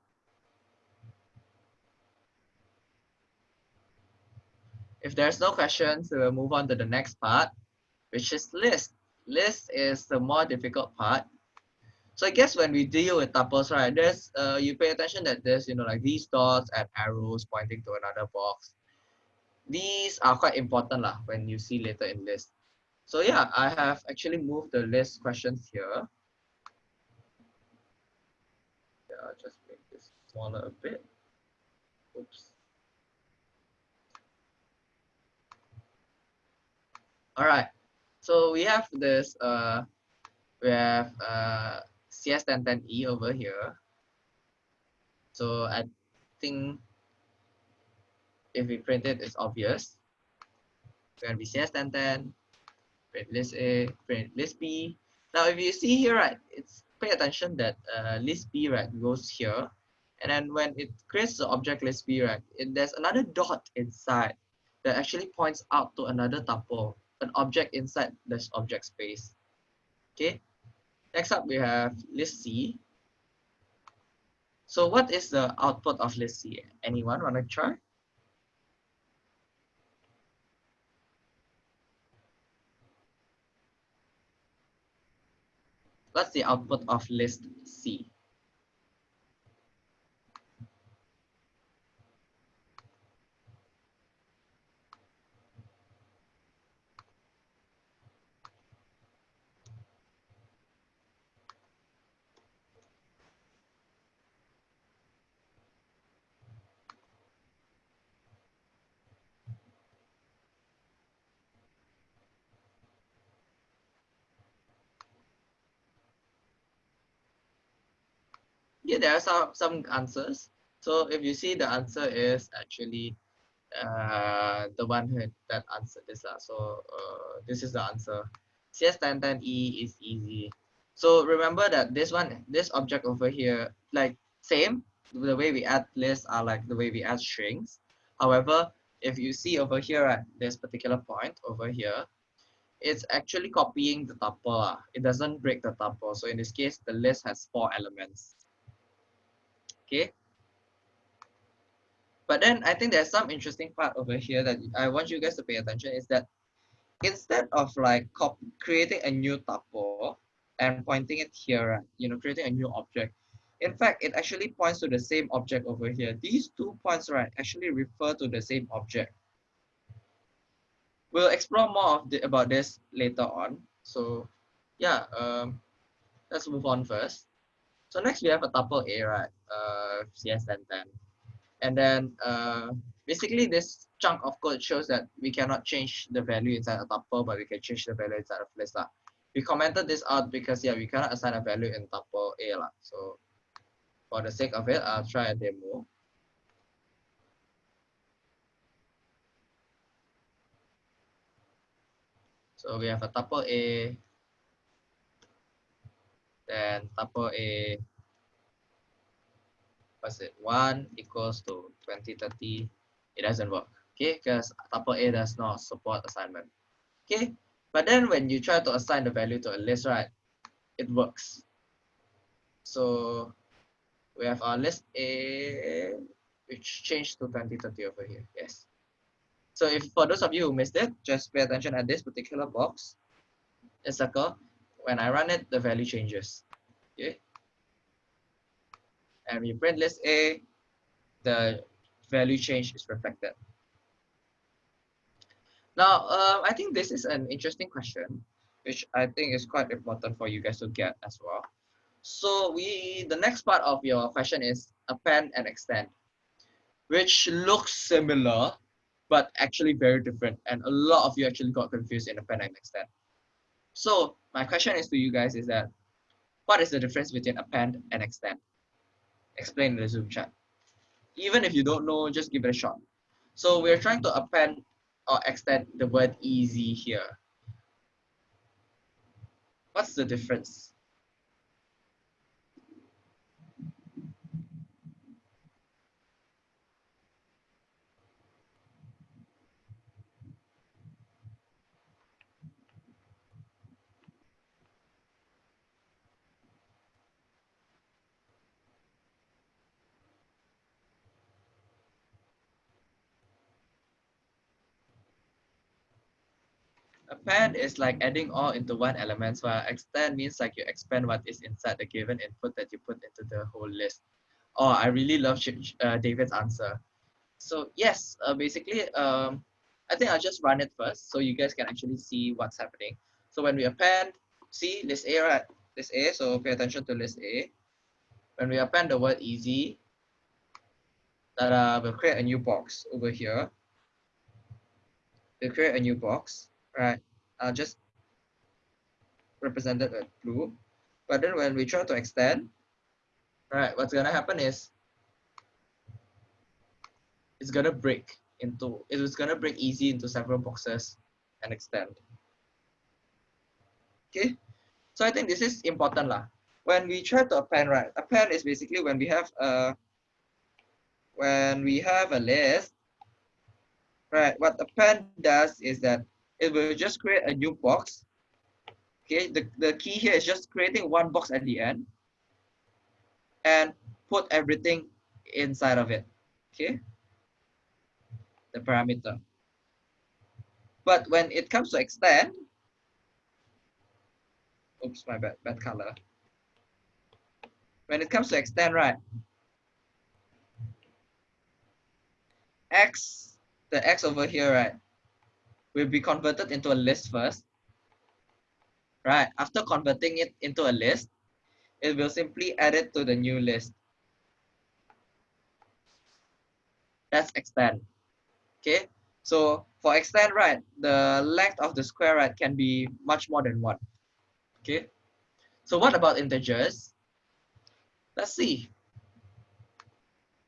If there's no questions, we'll move on to the next part, which is list. List is the more difficult part so I guess when we deal with tuples, right, there's uh, you pay attention that there's you know like these dots and arrows pointing to another box. These are quite important lah when you see later in list. So yeah, I have actually moved the list questions here. Yeah, I'll just make this smaller a bit. Oops. All right. So we have this, uh, we have uh, CS1010E over here. So I think if we print it, it's obvious. It's going to be CS1010, print list A, print list B. Now, if you see here, right, it's pay attention that uh, list B, right, goes here. And then when it creates the object list B, right, it, there's another dot inside that actually points out to another tuple, an object inside this object space. Okay. Next up, we have list C. So what is the output of list C? Anyone want to try? What's the output of list C? Yeah, there are some, some answers. So if you see the answer is actually uh, the one who that answered this. Uh, so uh, this is the answer. CS1010E is easy. So remember that this one, this object over here, like same, the way we add lists are like the way we add strings. However, if you see over here at this particular point over here, it's actually copying the tuple. It doesn't break the tuple. So in this case, the list has four elements okay but then I think there's some interesting part over here that I want you guys to pay attention is that instead of like creating a new tuple and pointing it here, you know, creating a new object, in fact, it actually points to the same object over here. These two points, right, actually refer to the same object. We'll explore more of the, about this later on. So yeah, um, let's move on first. So next we have a tuple A, right? Uh, CS1010. And then uh, basically this chunk of code shows that we cannot change the value inside a tuple, but we can change the value inside of list. lah. We commented this out because yeah, we cannot assign a value in tuple A. lah. So for the sake of it, I'll try a demo. So we have a tuple A, then tuple A what's it? 1 equals to 2030 it doesn't work. Okay because tuple A does not support assignment. Okay but then when you try to assign the value to a list right it works. So we have our list A which changed to 2030 over here. Yes. So if for those of you who missed it just pay attention at this particular box. A circle when I run it, the value changes. Okay. And we print list A, the value change is reflected. Now, uh, I think this is an interesting question, which I think is quite important for you guys to get as well. So we, the next part of your question is append and extend, which looks similar, but actually very different. And a lot of you actually got confused in append and extend. So my question is to you guys is that, what is the difference between append and extend? Explain in the Zoom chat. Even if you don't know, just give it a shot. So we're trying to append or extend the word easy here. What's the difference? Append is like adding all into one element, while extend means like you expand what is inside the given input that you put into the whole list. Oh, I really love uh, David's answer. So yes, uh, basically, um, I think I'll just run it first so you guys can actually see what's happening. So when we append, see list A, right? List A, so pay attention to list A. when we append the word easy, that uh, we'll create a new box over here. We'll create a new box, right? I'll just represent it with blue. But then when we try to extend, right, what's gonna happen is it's gonna break into, it's gonna break easy into several boxes and extend. Okay, so I think this is important lah. When we try to append, right, append is basically when we have a when we have a list, right, what append does is that it will just create a new box. Okay, the, the key here is just creating one box at the end and put everything inside of it. Okay, the parameter. But when it comes to extend, oops, my bad, bad color. When it comes to extend, right, x, the x over here, right, will be converted into a list first. Right, after converting it into a list, it will simply add it to the new list. That's extend. Okay, so for extend, right, the length of the square, right, can be much more than one. Okay, so what about integers? Let's see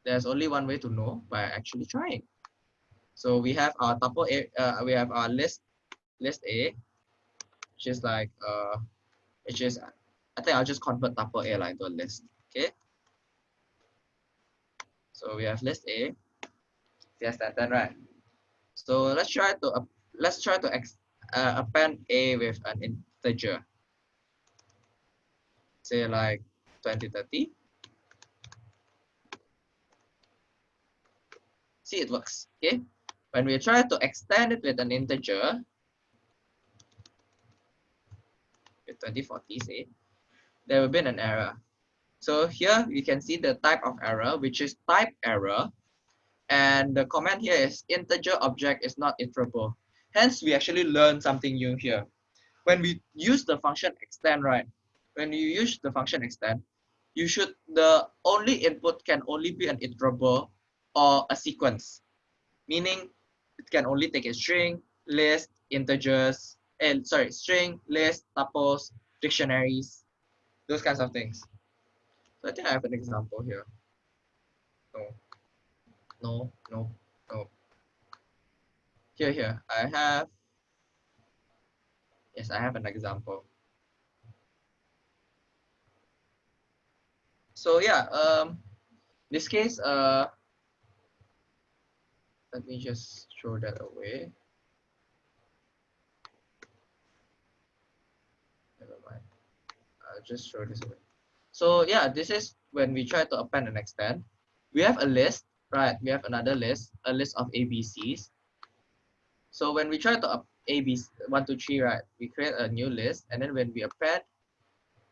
there's only one way to know by actually trying. So we have our tuple A, uh, we have our list, list A, which is like, uh, which is, I think I'll just convert tuple A like to a list, okay? So we have list A, yes, that, right. So let's try to, uh, let's try to ex, uh, append A with an integer. Say like 2030. see it works. Okay. When we try to extend it with an integer, with 2040 say, there will be an error. So here you can see the type of error, which is type error. And the comment here is integer object is not iterable. Hence, we actually learn something new here. When we use the function extend, right? When you use the function extend, you should, the only input can only be an iterable or a sequence, meaning it can only take a string, list, integers, and sorry, string, list, tuples, dictionaries, those kinds of things. So I think I have an example here. No, no, no, no. Here, here, I have, yes, I have an example. So yeah, um, this case, uh, let me just throw that away. Never mind. I'll just throw this away. So yeah, this is when we try to append and extend. We have a list, right? We have another list, a list of ABCs. So when we try to ABC, one, two, three, right? We create a new list. And then when we append,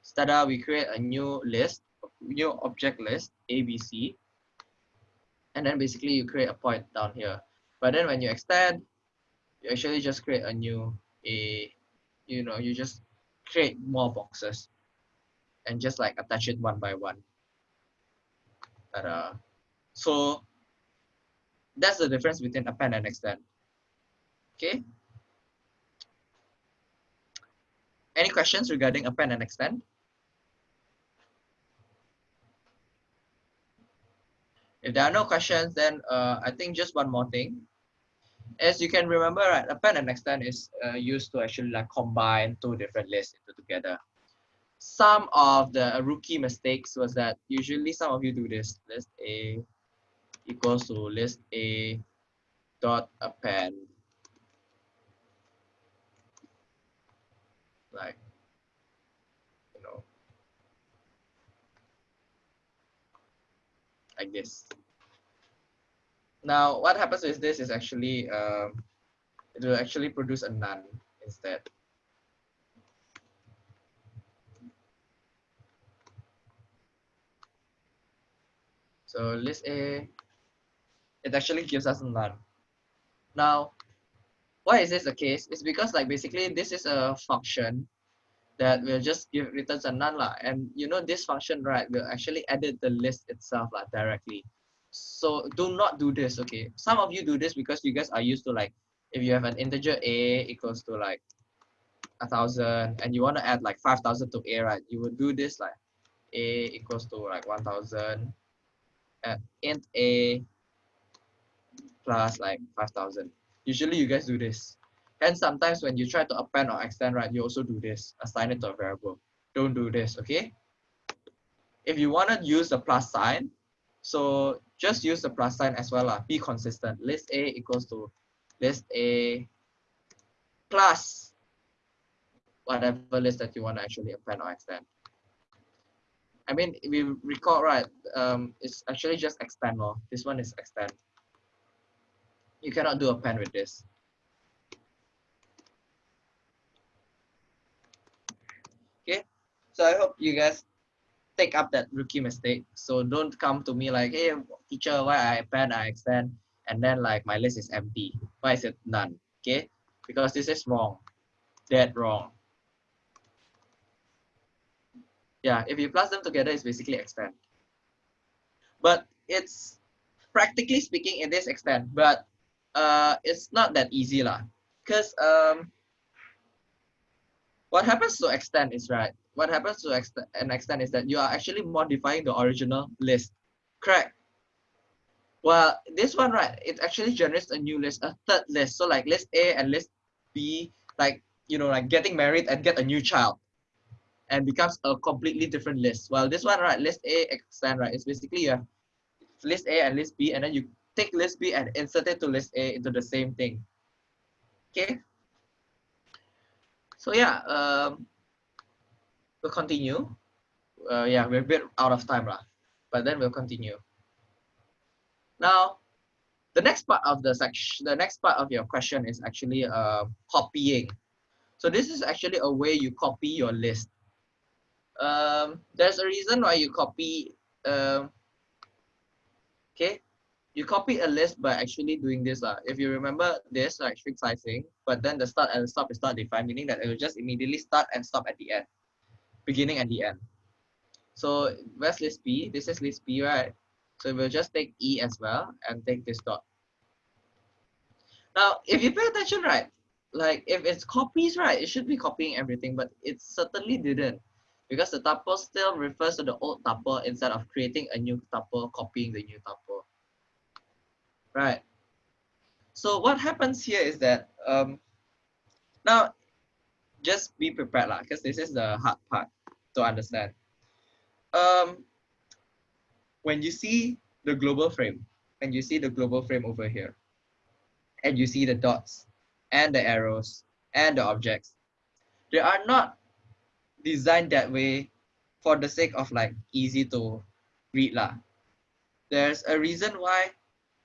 stada, we create a new list, new object list, ABC and then basically you create a point down here. But then when you extend, you actually just create a new a you know you just create more boxes and just like attach it one by one. But, uh, so that's the difference between append and extend. Okay. Any questions regarding append and extend? If there are no questions, then uh, I think just one more thing. As you can remember, right, append and extend is uh, used to actually like combine two different lists into together. Some of the rookie mistakes was that usually some of you do this. List A equals to list A dot append. Like you know, like this. Now, what happens with this is actually, um, it will actually produce a none instead. So list A, it actually gives us a none. Now, why is this the case? It's because like basically this is a function that will just give returns a none lah. And you know this function right will actually edit the list itself lah directly. So do not do this, okay? Some of you do this because you guys are used to like if you have an integer a equals to like a thousand and you want to add like five thousand to a, right? You would do this like a equals to like one thousand and int a plus like five thousand. Usually you guys do this. And sometimes when you try to append or extend, right, you also do this, assign it to a variable. Don't do this, okay? If you want to use the plus sign, so just use the plus sign as well. Be consistent. List A equals to list A plus whatever list that you want to actually append or extend. I mean, we recall right, um, it's actually just extend. Or this one is extend. You cannot do append with this. Okay, so I hope you guys take up that rookie mistake. So don't come to me like, hey, teacher, why I append, I extend, and then like my list is empty. Why is it none? Okay, because this is wrong, dead wrong. Yeah, if you plus them together, it's basically extend. But it's practically speaking, it is extend, but uh, it's not that easy lah. Because um, what happens to extend is right. What happens to extend an extend is that you are actually modifying the original list. Correct. Well, this one, right, it actually generates a new list, a third list. So like list A and list B, like, you know, like getting married and get a new child and becomes a completely different list. Well, this one, right, list A extend, right, it's basically you list A and list B, and then you take list B and insert it to list A into the same thing. Okay, so yeah, um, we'll continue. Uh, yeah, we're a bit out of time, lah, but then we'll continue. Now, the next part of the section, the next part of your question is actually uh, copying. So this is actually a way you copy your list. Um, there's a reason why you copy. Um, okay, you copy a list by actually doing this. Uh. If you remember this, like strict slicing, but then the start and the stop is not defined, meaning that it will just immediately start and stop at the end, beginning and the end. So where's list B? This is list B, right? So we'll just take E as well and take this dot. Now, if you pay attention, right, like if it's copies, right, it should be copying everything, but it certainly didn't because the tuple still refers to the old tuple instead of creating a new tuple, copying the new tuple right? So what happens here is that um, now just be prepared lah, because this is the hard part to understand. Um, when you see the global frame, and you see the global frame over here, and you see the dots and the arrows and the objects, they are not designed that way for the sake of like easy to read lah. There's a reason why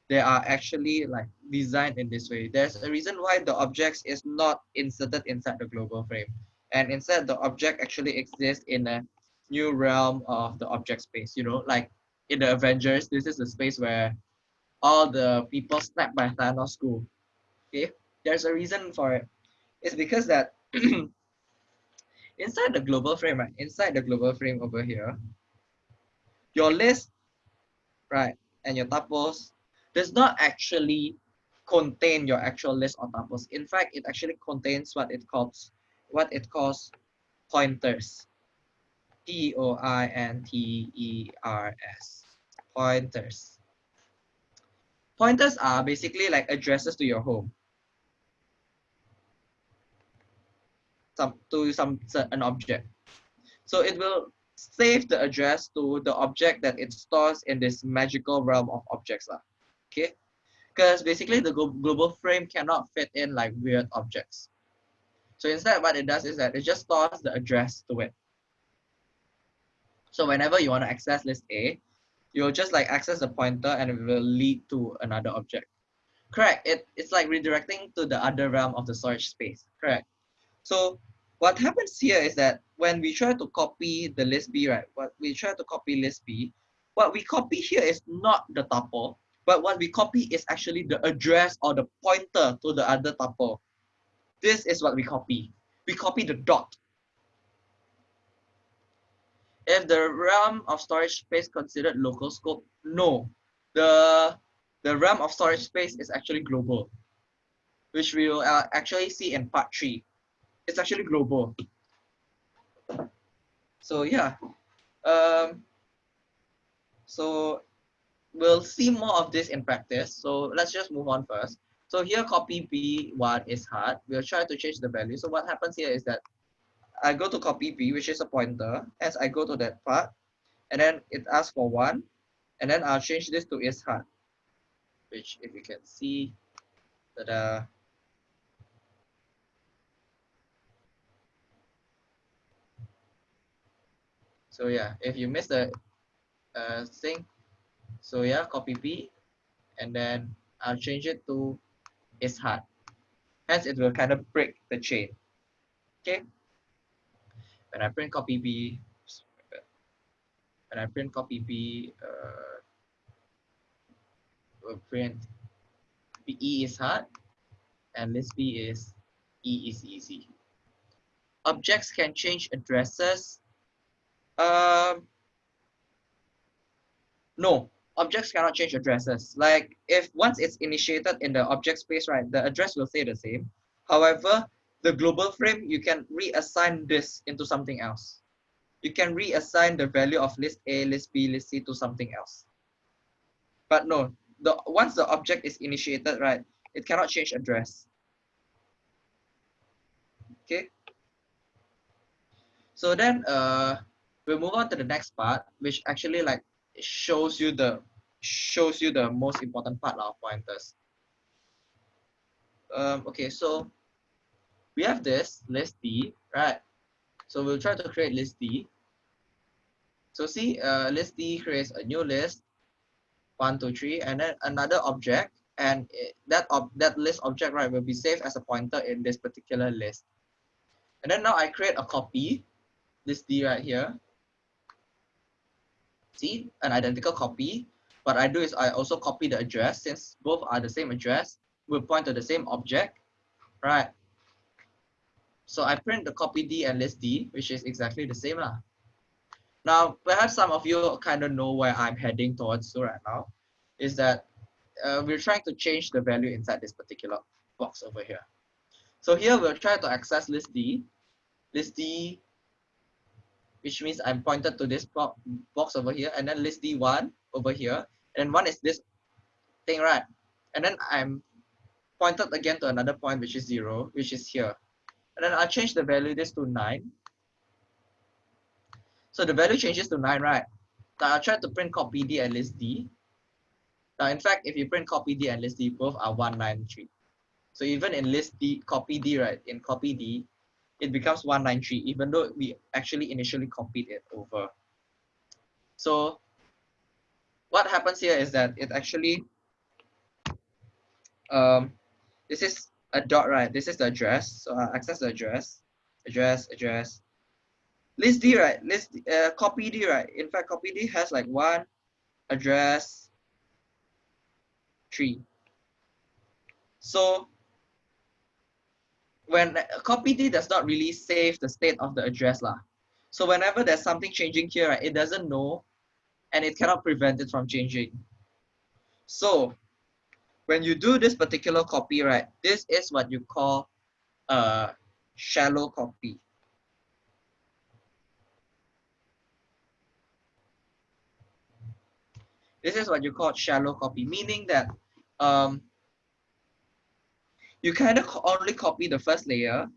they are actually like designed in this way. There's a reason why the objects is not inserted inside the global frame. And instead the object actually exists in a new realm of the object space, you know, like in the Avengers, this is the space where all the people snapped by Thanos school. Okay, there's a reason for it. It's because that inside the global frame, right? Inside the global frame over here, your list, right, and your tuples does not actually contain your actual list of tuples. In fact, it actually contains what it calls what it calls pointers. P O I N T E R S. Pointers. Pointers are basically like addresses to your home. Some to some an object. So it will save the address to the object that it stores in this magical realm of objects. Uh okay? Because basically the global frame cannot fit in like weird objects. So instead what it does is that it just stores the address to it. So whenever you want to access list A, you'll just like access the pointer and it will lead to another object. Correct, it, it's like redirecting to the other realm of the storage space, correct? So what happens here is that when we try to copy the list B, right, what we try to copy list B, what we copy here is not the tuple, but what we copy is actually the address or the pointer to the other tuple. This is what we copy. We copy the dot. If the realm of storage space considered local scope, no. The, the realm of storage space is actually global, which we will uh, actually see in part three. It's actually global. So yeah, um, so we'll see more of this in practice. So let's just move on first. So here copy B1 is hard. We'll try to change the value. So what happens here is that I go to copy B, which is a pointer, as I go to that part, and then it asks for one, and then I'll change this to is hard, which if you can see, that so yeah, if you miss the uh, thing, so yeah, copy B, and then I'll change it to is hard. Hence, it will kind of break the chain. Okay. When I print copy B, when I print copy B, uh, will print E is hard, and list B is E is easy. Objects can change addresses. Um, no, objects cannot change addresses. Like if once it's initiated in the object space, right, the address will stay the same. However, the global frame, you can reassign this into something else. You can reassign the value of list A, list B, list C to something else. But no, the once the object is initiated, right, it cannot change address. Okay. So then uh, we'll move on to the next part, which actually like shows you the shows you the most important part of pointers. Um, okay, so we have this list D, right? So we'll try to create list D. So see, uh, list D creates a new list, one, two, three, and then another object, and it, that ob that list object, right, will be saved as a pointer in this particular list. And then now I create a copy, list D right here, see an identical copy. What I do is I also copy the address since both are the same address, will point to the same object, right? So I print the copy D and list D, which is exactly the same. Lah. Now, perhaps some of you kind of know where I'm heading towards to right now, is that uh, we're trying to change the value inside this particular box over here. So here we'll try to access list D. List D which means I'm pointed to this box over here, and then list D1 over here, and then one is this thing, right? And then I'm pointed again to another point, which is zero, which is here. And then I change the value this to nine. So the value changes to nine, right? Now I'll try to print copy D and list D. Now, in fact, if you print copy D and list D, both are 193. So even in list D, copy D, right, in copy D, it becomes 193, even though we actually initially copied it over. So what happens here is that it actually, um, this is a dot, right? This is the address. So I access the address, address, address. List D, right? List, uh, copy D, right? In fact, copy D has like one address, three. So when copy D does not really save the state of the address lah. So whenever there's something changing here, right, it doesn't know and it cannot prevent it from changing. So when you do this particular copy, right, this is what you call a shallow copy. This is what you call shallow copy, meaning that um, you kind of only copy the first layer,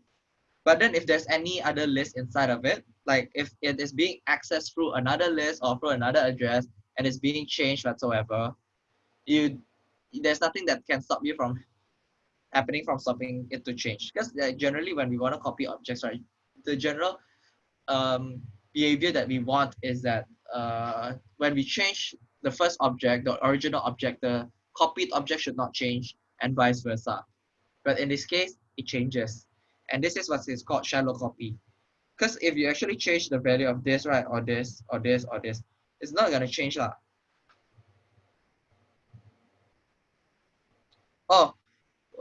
but then if there's any other list inside of it, like if it is being accessed through another list or through another address and it's being changed whatsoever, you there's nothing that can stop you from happening from stopping it to change. Because generally when we want to copy objects, right, the general um, behavior that we want is that uh, when we change the first object, the original object, the copied object should not change and vice versa. But in this case, it changes. And this is what is called shallow copy. Because if you actually change the value of this, right, or this, or this, or this, it's not going to change. Lah. Oh,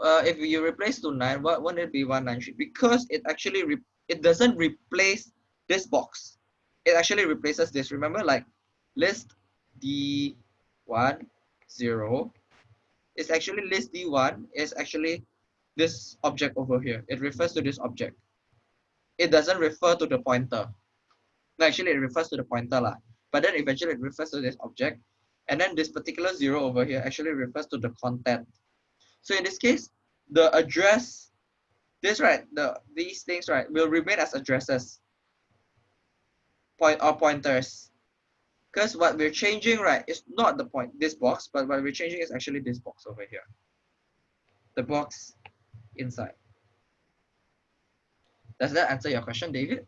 uh, if you replace to 9, what won't it be 193? Because it actually, it doesn't replace this box. it actually replaces this. Remember, like list D1, 0 is actually list D1 is actually this object over here. It refers to this object. It doesn't refer to the pointer. No, actually, it refers to the pointer. Lah. But then eventually it refers to this object. And then this particular zero over here actually refers to the content. So in this case, the address, this right, the these things right, will remain as addresses point or pointers. Because what we're changing, right, is not the point, this box, but what we're changing is actually this box over here. The box inside. Does that answer your question, David?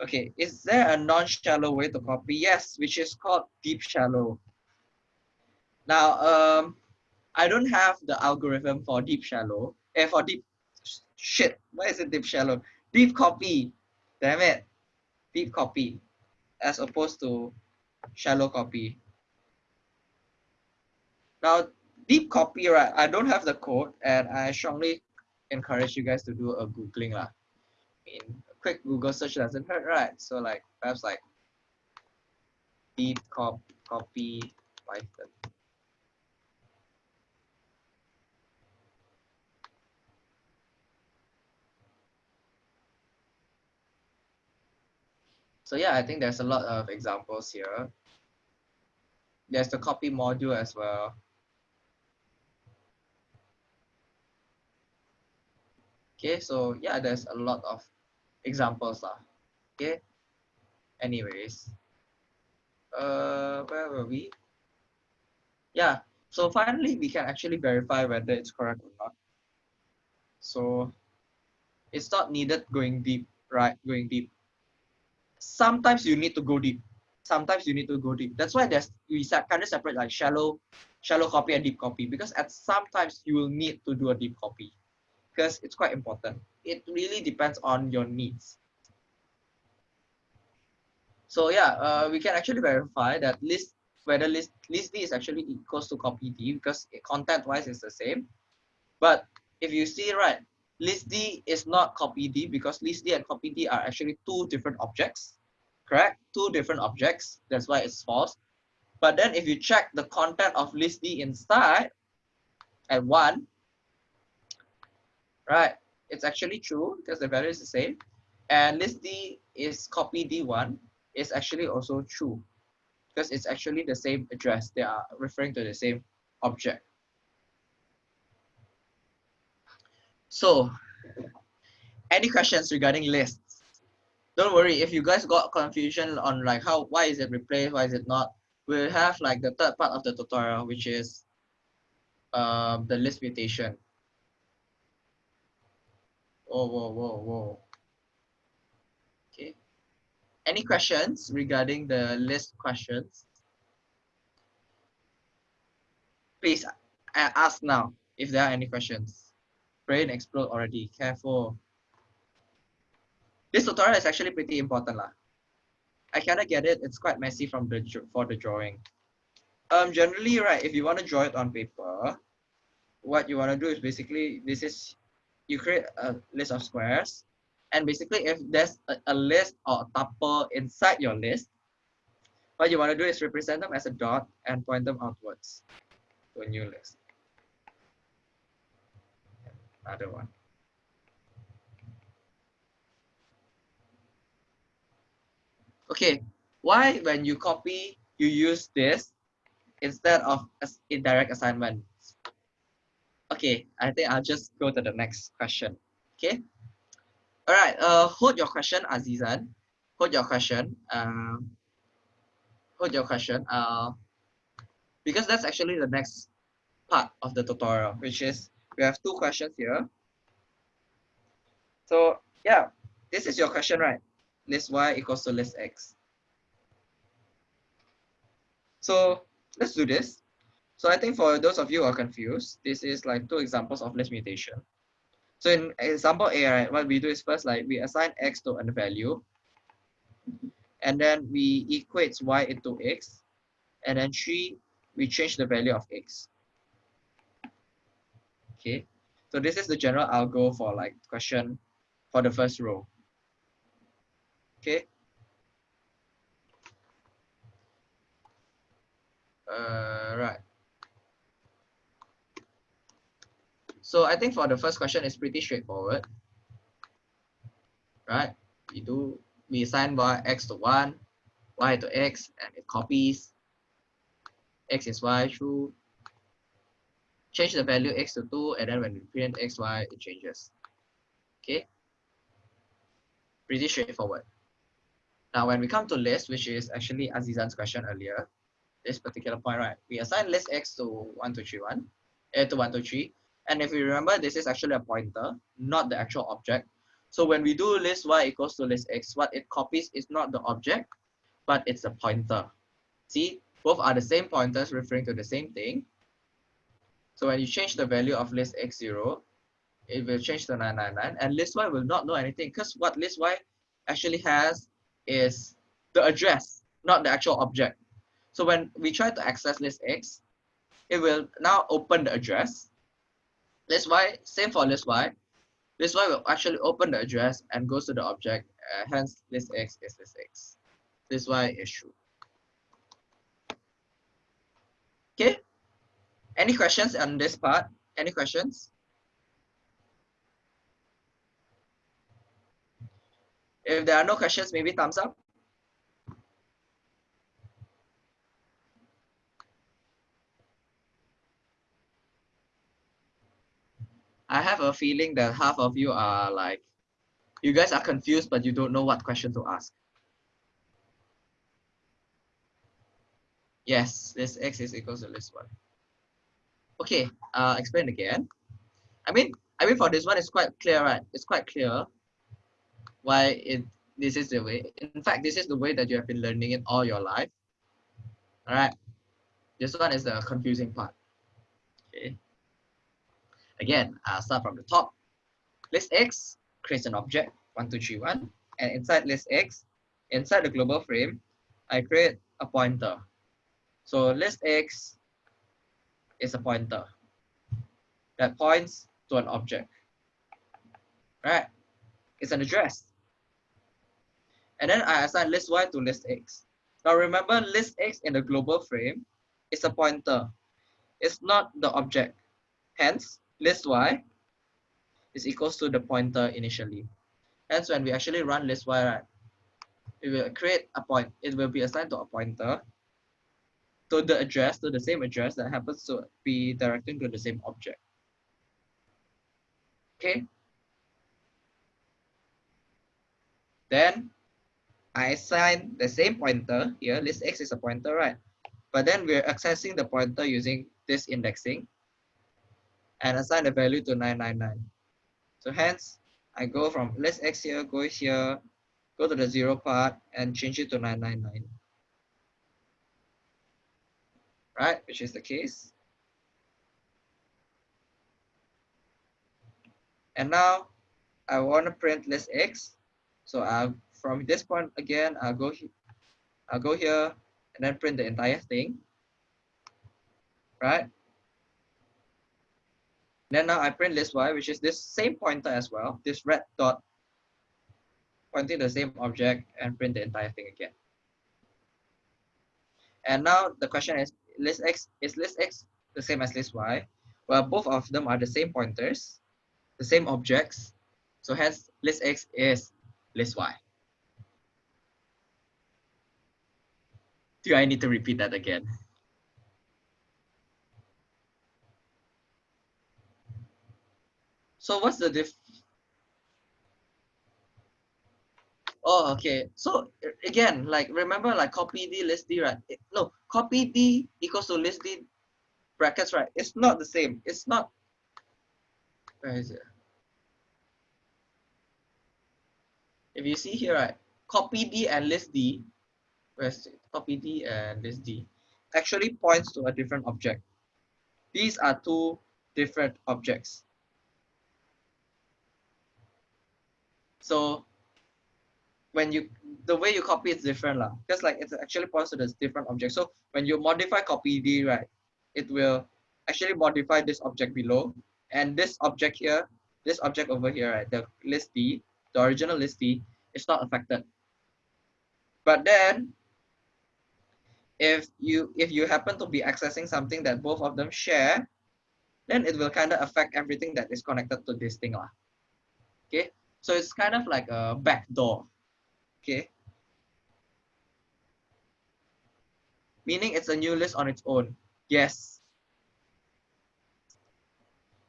Okay, is there a non-shallow way to copy? Yes, which is called deep shallow. Now, um, I don't have the algorithm for deep shallow. Eh, for deep, shit, why is it deep shallow? Deep copy, damn it. Deep copy, as opposed to shallow copy. Now, deep copy, right? I don't have the code, and I strongly encourage you guys to do a googling lah. I mean, a quick Google search doesn't hurt, right? So like perhaps like deep cop copy Python. So yeah, I think there's a lot of examples here. There's the copy module as well. Okay, so yeah, there's a lot of examples lah. Okay. Anyways, uh, where were we? Yeah. So finally, we can actually verify whether it's correct or not. So it's not needed going deep, right? Going deep. Sometimes you need to go deep. Sometimes you need to go deep. That's why there's we kind of separate like shallow, shallow copy and deep copy because at sometimes you will need to do a deep copy because it's quite important. It really depends on your needs. So yeah, uh, we can actually verify that list whether list list D is actually equals to copy D because content wise is the same. But if you see right, list D is not copy D because list D and copy D are actually two different objects, correct? Two different objects. That's why it's false. But then if you check the content of list D inside at one, right? It's actually true because the value is the same. And list D is copy D1 is actually also true because it's actually the same address. They are referring to the same object. So, any questions regarding lists? Don't worry, if you guys got confusion on like how, why is it replaced, why is it not, we'll have like the third part of the tutorial, which is um, the list mutation. Whoa, whoa, whoa, whoa. Okay. Any questions regarding the list questions? Please ask now if there are any questions. Brain explode already. Careful. This tutorial is actually pretty important. Lah. I cannot get it. It's quite messy from the for the drawing. Um, generally, right, if you want to draw it on paper, what you want to do is basically, this is you create a list of squares. And basically, if there's a, a list or a tuple inside your list, what you want to do is represent them as a dot and point them outwards to a new list. Another one. Okay, why when you copy, you use this instead of indirect assignment? Okay, I think I'll just go to the next question. Okay. All right. Uh, hold your question, Azizan. Hold your question. Um, hold your question. Uh, because that's actually the next part of the tutorial, which is we have two questions here. So yeah, this is your question, right? List y equals to list x. So let's do this. So I think for those of you who are confused, this is like two examples of list mutation. So in example A, right, what we do is first like we assign x to a value, and then we equate y into x, and then three, we change the value of x. Okay, so this is the general algo for like question for the first row. Okay. Uh, right. So I think for the first question, it's pretty straightforward. Right? We do, we assign y, x to 1, y to x, and it copies. x is y, true. Change the value x to 2, and then when we print x, y, it changes. Okay? Pretty straightforward. Now, when we come to list, which is actually Azizan's question earlier, this particular point, right? We assign list x to 1231, uh, to 123. And if you remember, this is actually a pointer, not the actual object. So when we do list y equals to list x, what it copies is not the object, but it's a pointer. See, both are the same pointers referring to the same thing. So when you change the value of list x0, it will change to 999 and list y will not know anything because what list y actually has is the address, not the actual object. So when we try to access list X, it will now open the address. List Y, same for list Y. List Y will actually open the address and goes to the object. Uh, hence, list X is list X. List Y is true. Okay. Any questions on this part? Any questions? If there are no questions, maybe thumbs up. I have a feeling that half of you are like, you guys are confused, but you don't know what question to ask. Yes, this x is equals to this one. Okay, uh, explain again. I mean, I mean for this one, it's quite clear, right? It's quite clear why it this is the way. In fact, this is the way that you have been learning it all your life. All right. This one is the confusing part. Okay. Again, I'll start from the top. List X creates an object, 1231, and inside list X, inside the global frame, I create a pointer. So list X is a pointer that points to an object. Right? It's an address. And then I assign list Y to list X. Now remember, list X in the global frame is a pointer. It's not the object. Hence, list y is equals to the pointer initially. Hence, when we actually run list y, right, it will create a point. It will be assigned to a pointer to the address, to the same address that happens to be directing to the same object. Okay. Then I assign the same pointer here. List x is a pointer, right? But then we're accessing the pointer using this indexing and assign the value to 999. So hence, I go from list x here, go here, go to the zero part and change it to 999. Right, which is the case. And now I want to print list x. So I'll, from this point again, I'll go, I'll go here and then print the entire thing. Right? Then now I print list y, which is this same pointer as well, this red dot pointing the same object and print the entire thing again. And now the question is, list x is list x the same as list y? Well, both of them are the same pointers, the same objects. So hence list x is list y. Do I need to repeat that again? So what's the diff? Oh, okay. So again, like remember, like copy D list D, right? No, copy D equals to list D brackets, right? It's not the same. It's not. Where is it? If you see here, right, copy D and list D, where's it? Copy D and list D, actually points to a different object. These are two different objects. So when you the way you copy is different lah. Because like it's actually points to this different object. So when you modify copy D, right, it will actually modify this object below. And this object here, this object over here, right, the list D, the original list d is not affected. But then if you if you happen to be accessing something that both of them share, then it will kind of affect everything that is connected to this thing. Lah. Okay, so it's kind of like a backdoor. Okay. Meaning it's a new list on its own. Yes.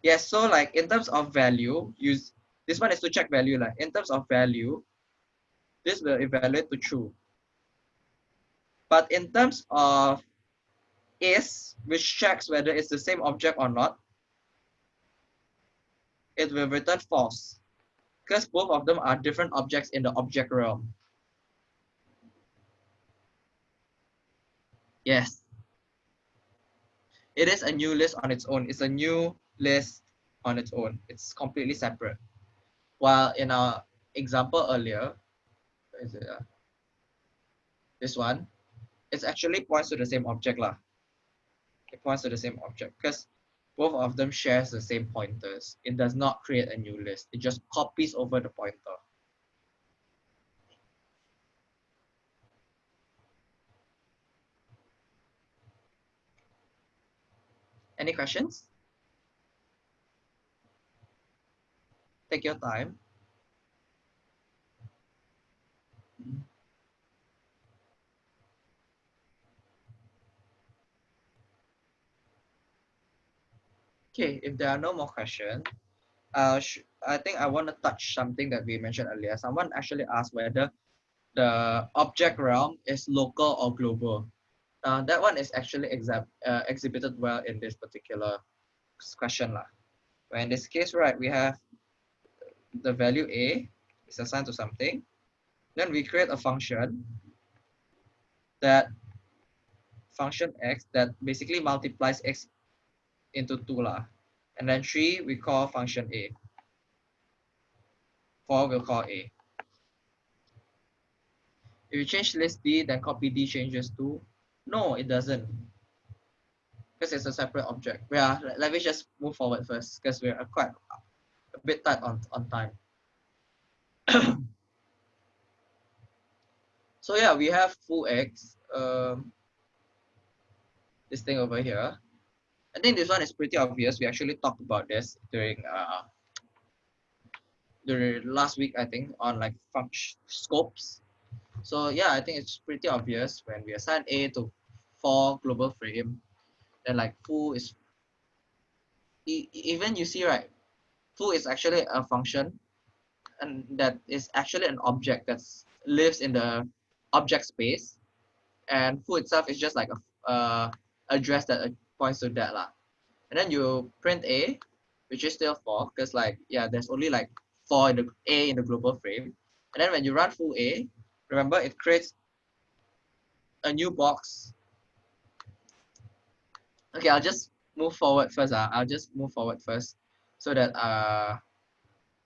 Yes, so like in terms of value, use this one is to check value. Like in terms of value, this will evaluate to true. But in terms of is, which checks whether it's the same object or not, it will return false because both of them are different objects in the object realm. Yes. It is a new list on its own. It's a new list on its own. It's completely separate. While in our example earlier, is it, uh, this one, it actually points to the same object. Lah. It points to the same object because both of them shares the same pointers. It does not create a new list. It just copies over the pointer. Any questions? Take your time. Okay, if there are no more questions, uh, I think I want to touch something that we mentioned earlier. Someone actually asked whether the object realm is local or global. Uh, that one is actually uh, exhibited well in this particular question. Lah. In this case, right, we have the value a is assigned to something. Then we create a function that function x that basically multiplies x into 2 lah. And then 3 we call function a. 4 we'll call a. If you change list d, then copy d changes to no, it doesn't. Because it's a separate object. Yeah, let me just move forward first because we're quite a bit tight on, on time. so yeah, we have foo x. Um, this thing over here. I think this one is pretty obvious. We actually talked about this during uh, the last week, I think, on like function scopes. So yeah, I think it's pretty obvious when we assign A to four global frame, then like foo is even you see right, foo is actually a function and that is actually an object that lives in the object space and foo itself is just like a uh, address that points to that lah. And then you print A, which is still four, because like yeah, there's only like four in the A in the global frame. And then when you run foo A, remember it creates a new box. Okay, I'll just move forward first. Uh. I'll just move forward first so that uh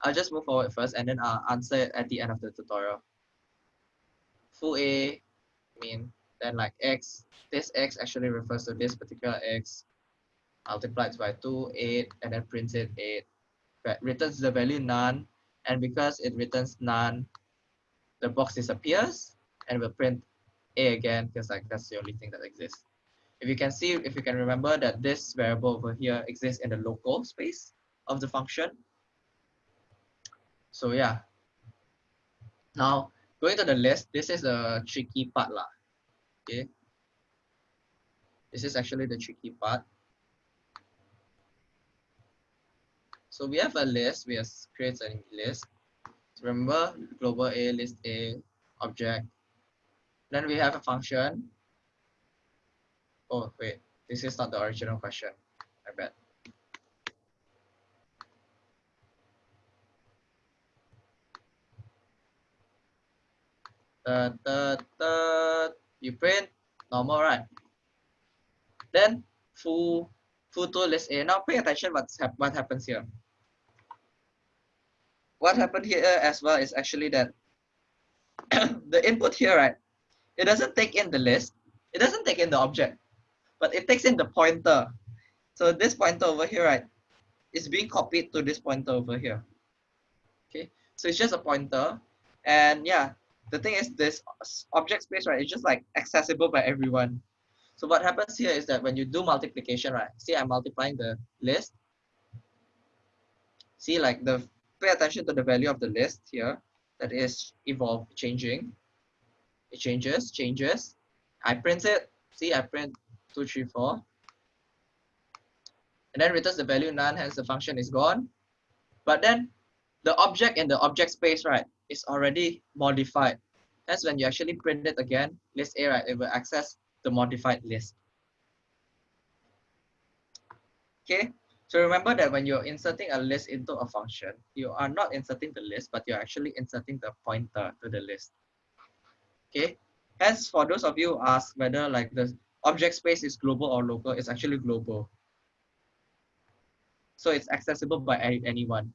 I'll just move forward first and then I'll answer it at the end of the tutorial. Foo A mean then like x, this x actually refers to this particular x multiplied by 2, 8, and then prints it 8. But returns the value none, and because it returns none, the box disappears, and will print A again, because like that's the only thing that exists. If you can see, if you can remember that this variable over here exists in the local space of the function. So yeah. Now, going to the list, this is a tricky part lah. Okay. This is actually the tricky part. So we have a list, we have created a list. Remember global A, list A, object. Then we have a function. Oh, wait, this is not the original question, I bet. The, the, the, you print normal, right? Then foo foo to list A. Now pay attention what's hap what happens here what happened here as well is actually that the input here, right? It doesn't take in the list. It doesn't take in the object, but it takes in the pointer. So this pointer over here, right, is being copied to this pointer over here. Okay, So it's just a pointer. And yeah, the thing is this object space, right, it's just like accessible by everyone. So what happens here is that when you do multiplication, right, see I'm multiplying the list. See like the, pay attention to the value of the list here that is evolve, changing. It changes, changes. I print it, see I print two, three, four. And then returns the value none, hence the function is gone. But then the object in the object space, right, is already modified. Hence, when you actually print it again, list A, right, it will access the modified list. Okay, so remember that when you're inserting a list into a function, you are not inserting the list, but you're actually inserting the pointer to the list. Okay, hence for those of you who ask whether like the object space is global or local, it's actually global. So it's accessible by anyone.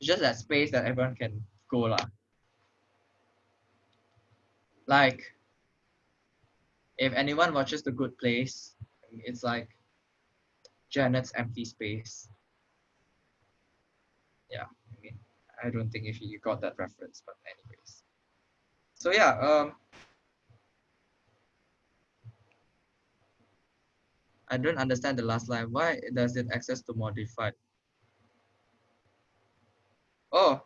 It's just that space that everyone can go lah. Like, if anyone watches The Good Place, it's like Janet's empty space. Yeah, I mean, I don't think if you got that reference, but anyways. So yeah, um, I don't understand the last line. Why does it access to modified? Oh.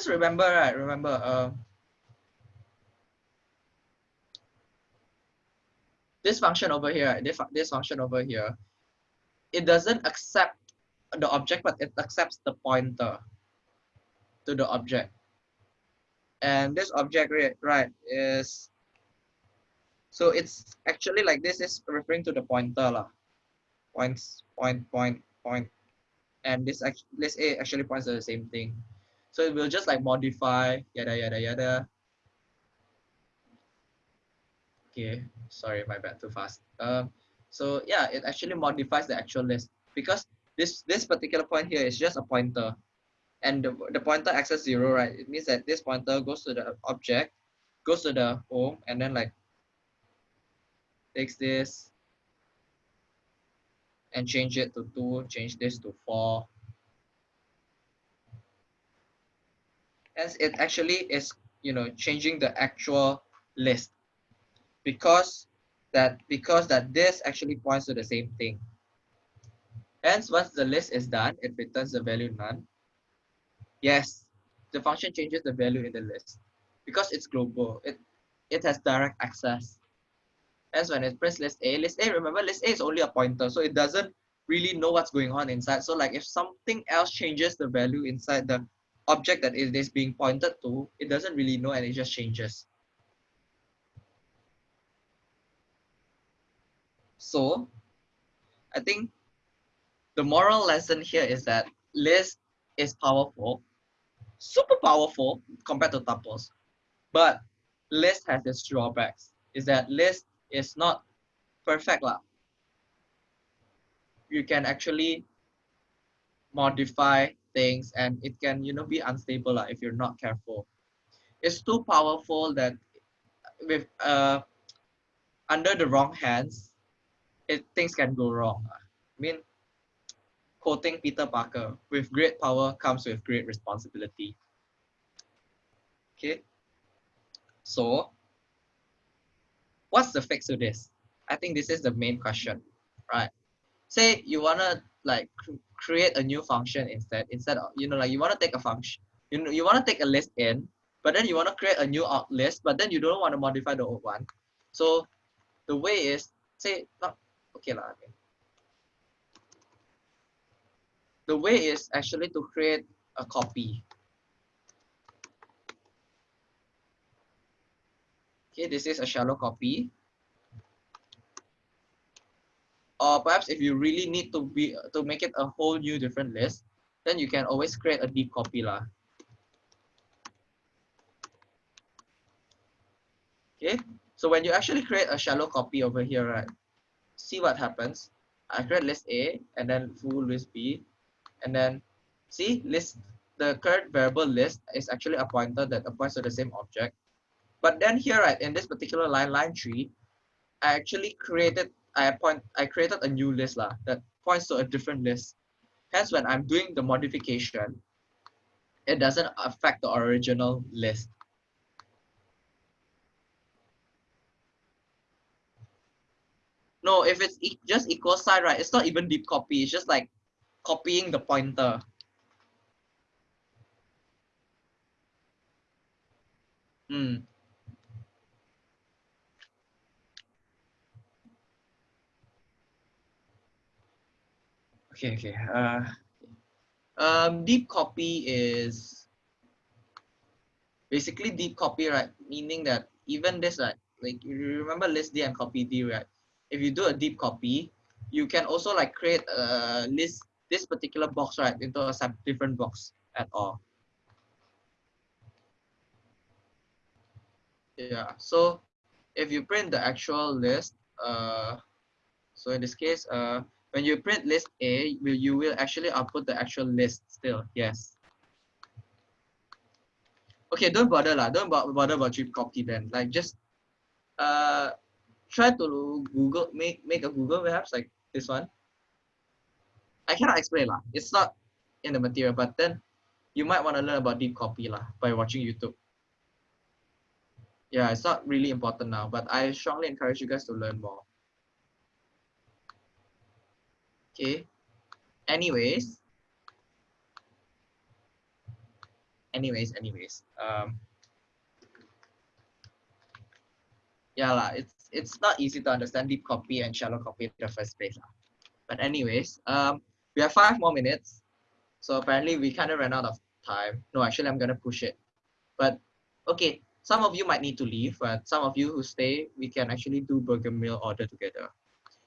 Because remember, right? Remember, uh, this function over here? This, this function over here, it doesn't accept the object, but it accepts the pointer to the object. And this object, right, is, so it's actually like this is referring to the pointer lah. Points, point, point, point, and this actually let's actually points to the same thing. So it will just like modify yada yada yada. Okay, sorry, my bad, too fast. Um, so yeah, it actually modifies the actual list because this this particular point here is just a pointer, and the, the pointer access zero, right? It means that this pointer goes to the object, goes to the home, and then like takes this and change it to 2, change this to 4. As it actually is, you know, changing the actual list because that because that this actually points to the same thing. Hence, once the list is done, it returns the value none. Yes, the function changes the value in the list because it's global. It it has direct access as when it press list A, list A, remember list A is only a pointer, so it doesn't really know what's going on inside. So like if something else changes the value inside the object that it is being pointed to, it doesn't really know and it just changes. So I think the moral lesson here is that list is powerful, super powerful compared to tuples, but list has its drawbacks. Is that list is not perfect lah. You can actually modify things and it can you know be unstable lah if you're not careful. It's too powerful that with uh under the wrong hands, it things can go wrong. I mean, quoting Peter Parker, with great power comes with great responsibility. Okay. So what's the fix to this? I think this is the main question, right? Say you wanna like create a new function instead, instead of you know like you wanna take a function, you know you wanna take a list in, but then you wanna create a new out list, but then you don't want to modify the old one. So the way is say not okay lah. Okay. The way is actually to create a copy Okay, this is a shallow copy. Or perhaps if you really need to be to make it a whole new different list, then you can always create a deep copy lah. Okay, so when you actually create a shallow copy over here, right? See what happens. I create list A and then foo list B, and then see list the current variable list is actually a pointer that applies to the same object. But then here, right, in this particular line, line three, I actually created, I point, I created a new list lah that points to a different list. Hence, when I'm doing the modification, it doesn't affect the original list. No, if it's e just equal sign, right, it's not even deep copy. It's just like copying the pointer. Hmm. Okay, okay. Uh, um, deep copy is basically deep copy, right? Meaning that even this, right? Like you remember list D and copy D, right? If you do a deep copy, you can also like create a list this particular box, right, into a different box at all. Yeah, so if you print the actual list, uh, so in this case, uh, when you print list A, will you will actually output the actual list still. Yes. Okay, don't bother lah. Don't bother about deep copy then. Like just uh try to Google make make a Google perhaps like this one. I cannot explain lah. It's not in the material, but then you might want to learn about deep copy lah by watching YouTube. Yeah, it's not really important now, but I strongly encourage you guys to learn more. Okay. Anyways. Anyways, anyways. Um, yeah, la, it's it's not easy to understand deep copy and shallow copy in the first place. La. But anyways, um, we have five more minutes. So apparently we kind of ran out of time. No, actually I'm gonna push it. But okay, some of you might need to leave, but some of you who stay, we can actually do burger meal order together.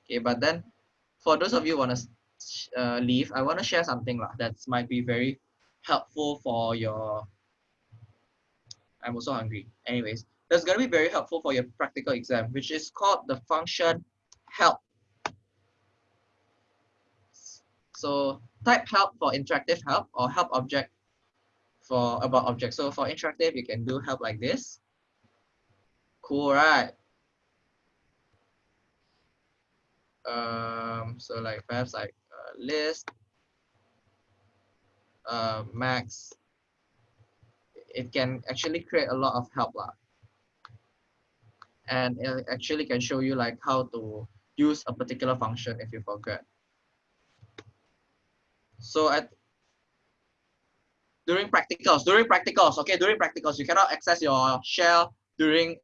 Okay, but then for those of you want to uh, leave, I want to share something lah that might be very helpful for your. I'm also hungry. Anyways, that's going to be very helpful for your practical exam, which is called the function help. So type help for interactive help or help object for about object. So for interactive, you can do help like this. Cool, right? Um, so like perhaps like uh, list uh, max. It can actually create a lot of help lah. and it actually can show you like how to use a particular function if you forget. So at during practicals during practicals okay during practicals you cannot access your shell during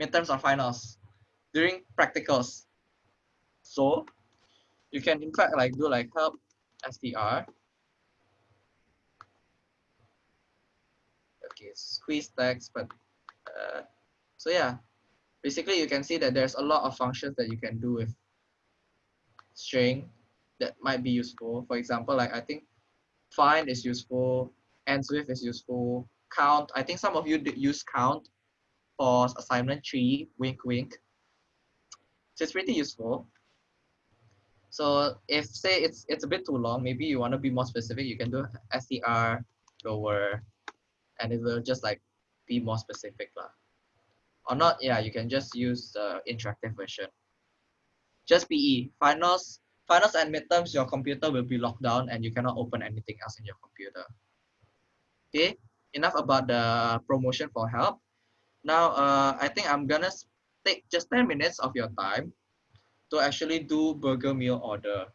midterms or finals. During practicals so you can in fact like do like help str. Okay, squeeze text, but uh, so yeah, basically you can see that there's a lot of functions that you can do with string that might be useful. For example, like I think find is useful, ends with is useful, count. I think some of you use count for assignment three, wink wink. So it's pretty useful. So if say it's it's a bit too long, maybe you want to be more specific, you can do str lower and it will just like be more specific. Lah. Or not, yeah, you can just use the interactive version. Just PE. Finals, finals and midterms, your computer will be locked down and you cannot open anything else in your computer. Okay, enough about the promotion for help. Now, uh, I think I'm gonna take just 10 minutes of your time to actually do burger meal order.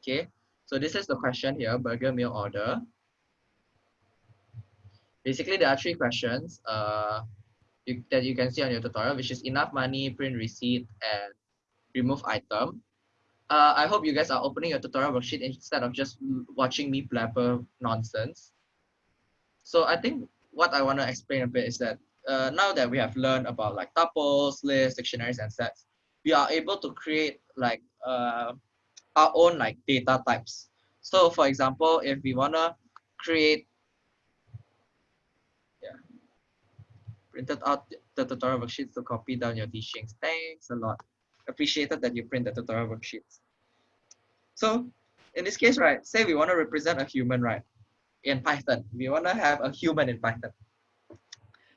Okay, so this is the question here, burger meal order. Basically, there are three questions uh, you, that you can see on your tutorial, which is enough money, print receipt, and remove item. Uh, I hope you guys are opening your tutorial worksheet instead of just watching me blabber nonsense. So I think what I want to explain a bit is that uh, now that we have learned about like tuples, lists, dictionaries, and sets, we are able to create like uh, our own like data types. So for example, if we wanna create, yeah, printed out the tutorial worksheets to copy down your teachings. Thanks a lot. Appreciated that you print the tutorial worksheets. So in this case, right, say we want to represent a human, right, in Python. We want to have a human in Python.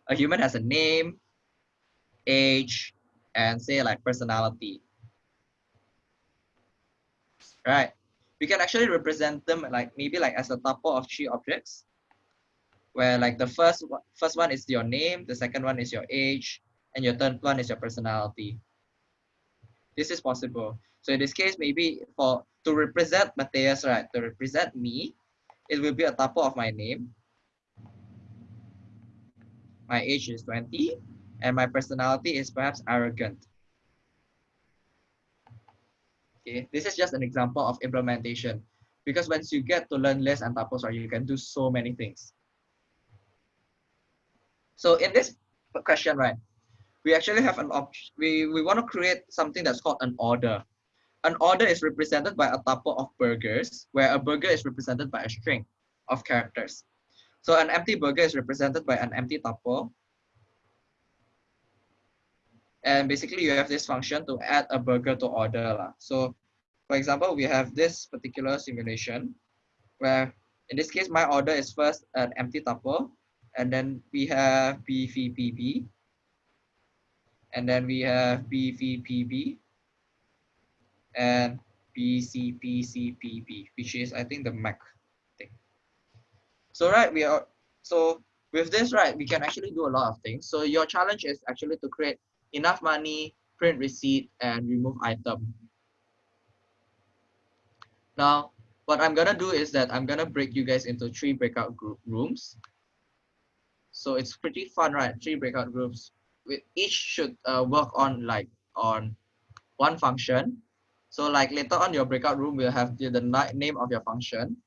A human has a name, age, and say like personality. Right. we can actually represent them like maybe like as a tuple of three objects where like the first first one is your name, the second one is your age, and your third one is your personality. This is possible. So in this case, maybe for to represent Matthias, right, to represent me, it will be a tuple of my name. My age is 20, and my personality is perhaps arrogant. Okay, this is just an example of implementation because once you get to learn lists and tuples, right, you can do so many things. So in this question, right, we actually have an option. We, we want to create something that's called an order. An order is represented by a tuple of burgers, where a burger is represented by a string of characters. So an empty burger is represented by an empty tuple. And basically you have this function to add a burger to order. Lah. So for example, we have this particular simulation where in this case, my order is first an empty tuple and then we have BVPB. And then we have BVPB and BCPCPB, which is I think the Mac thing. So right, we are so with this right, we can actually do a lot of things. So your challenge is actually to create enough money, print receipt, and remove item. Now, what I'm gonna do is that I'm gonna break you guys into three breakout group rooms. So it's pretty fun, right? Three breakout groups. We each should uh, work on like on one function. So like later on your breakout room will have the, the name of your function,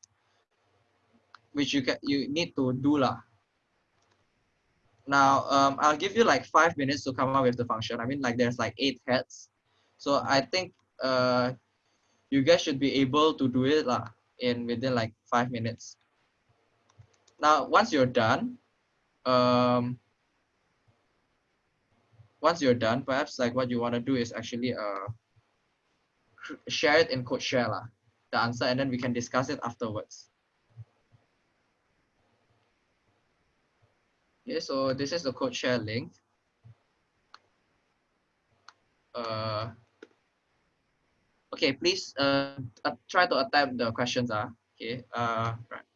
which you can you need to do lah. Now um, I'll give you like five minutes to come up with the function. I mean like there's like eight heads. So I think uh, you guys should be able to do it lah in within like five minutes. Now, once you're done, um, once you're done, perhaps like what you want to do is actually uh, share it in code share lah, the answer, and then we can discuss it afterwards. Okay, so this is the code share link. Uh, okay, please uh, try to attempt the questions. Uh, okay, uh, right.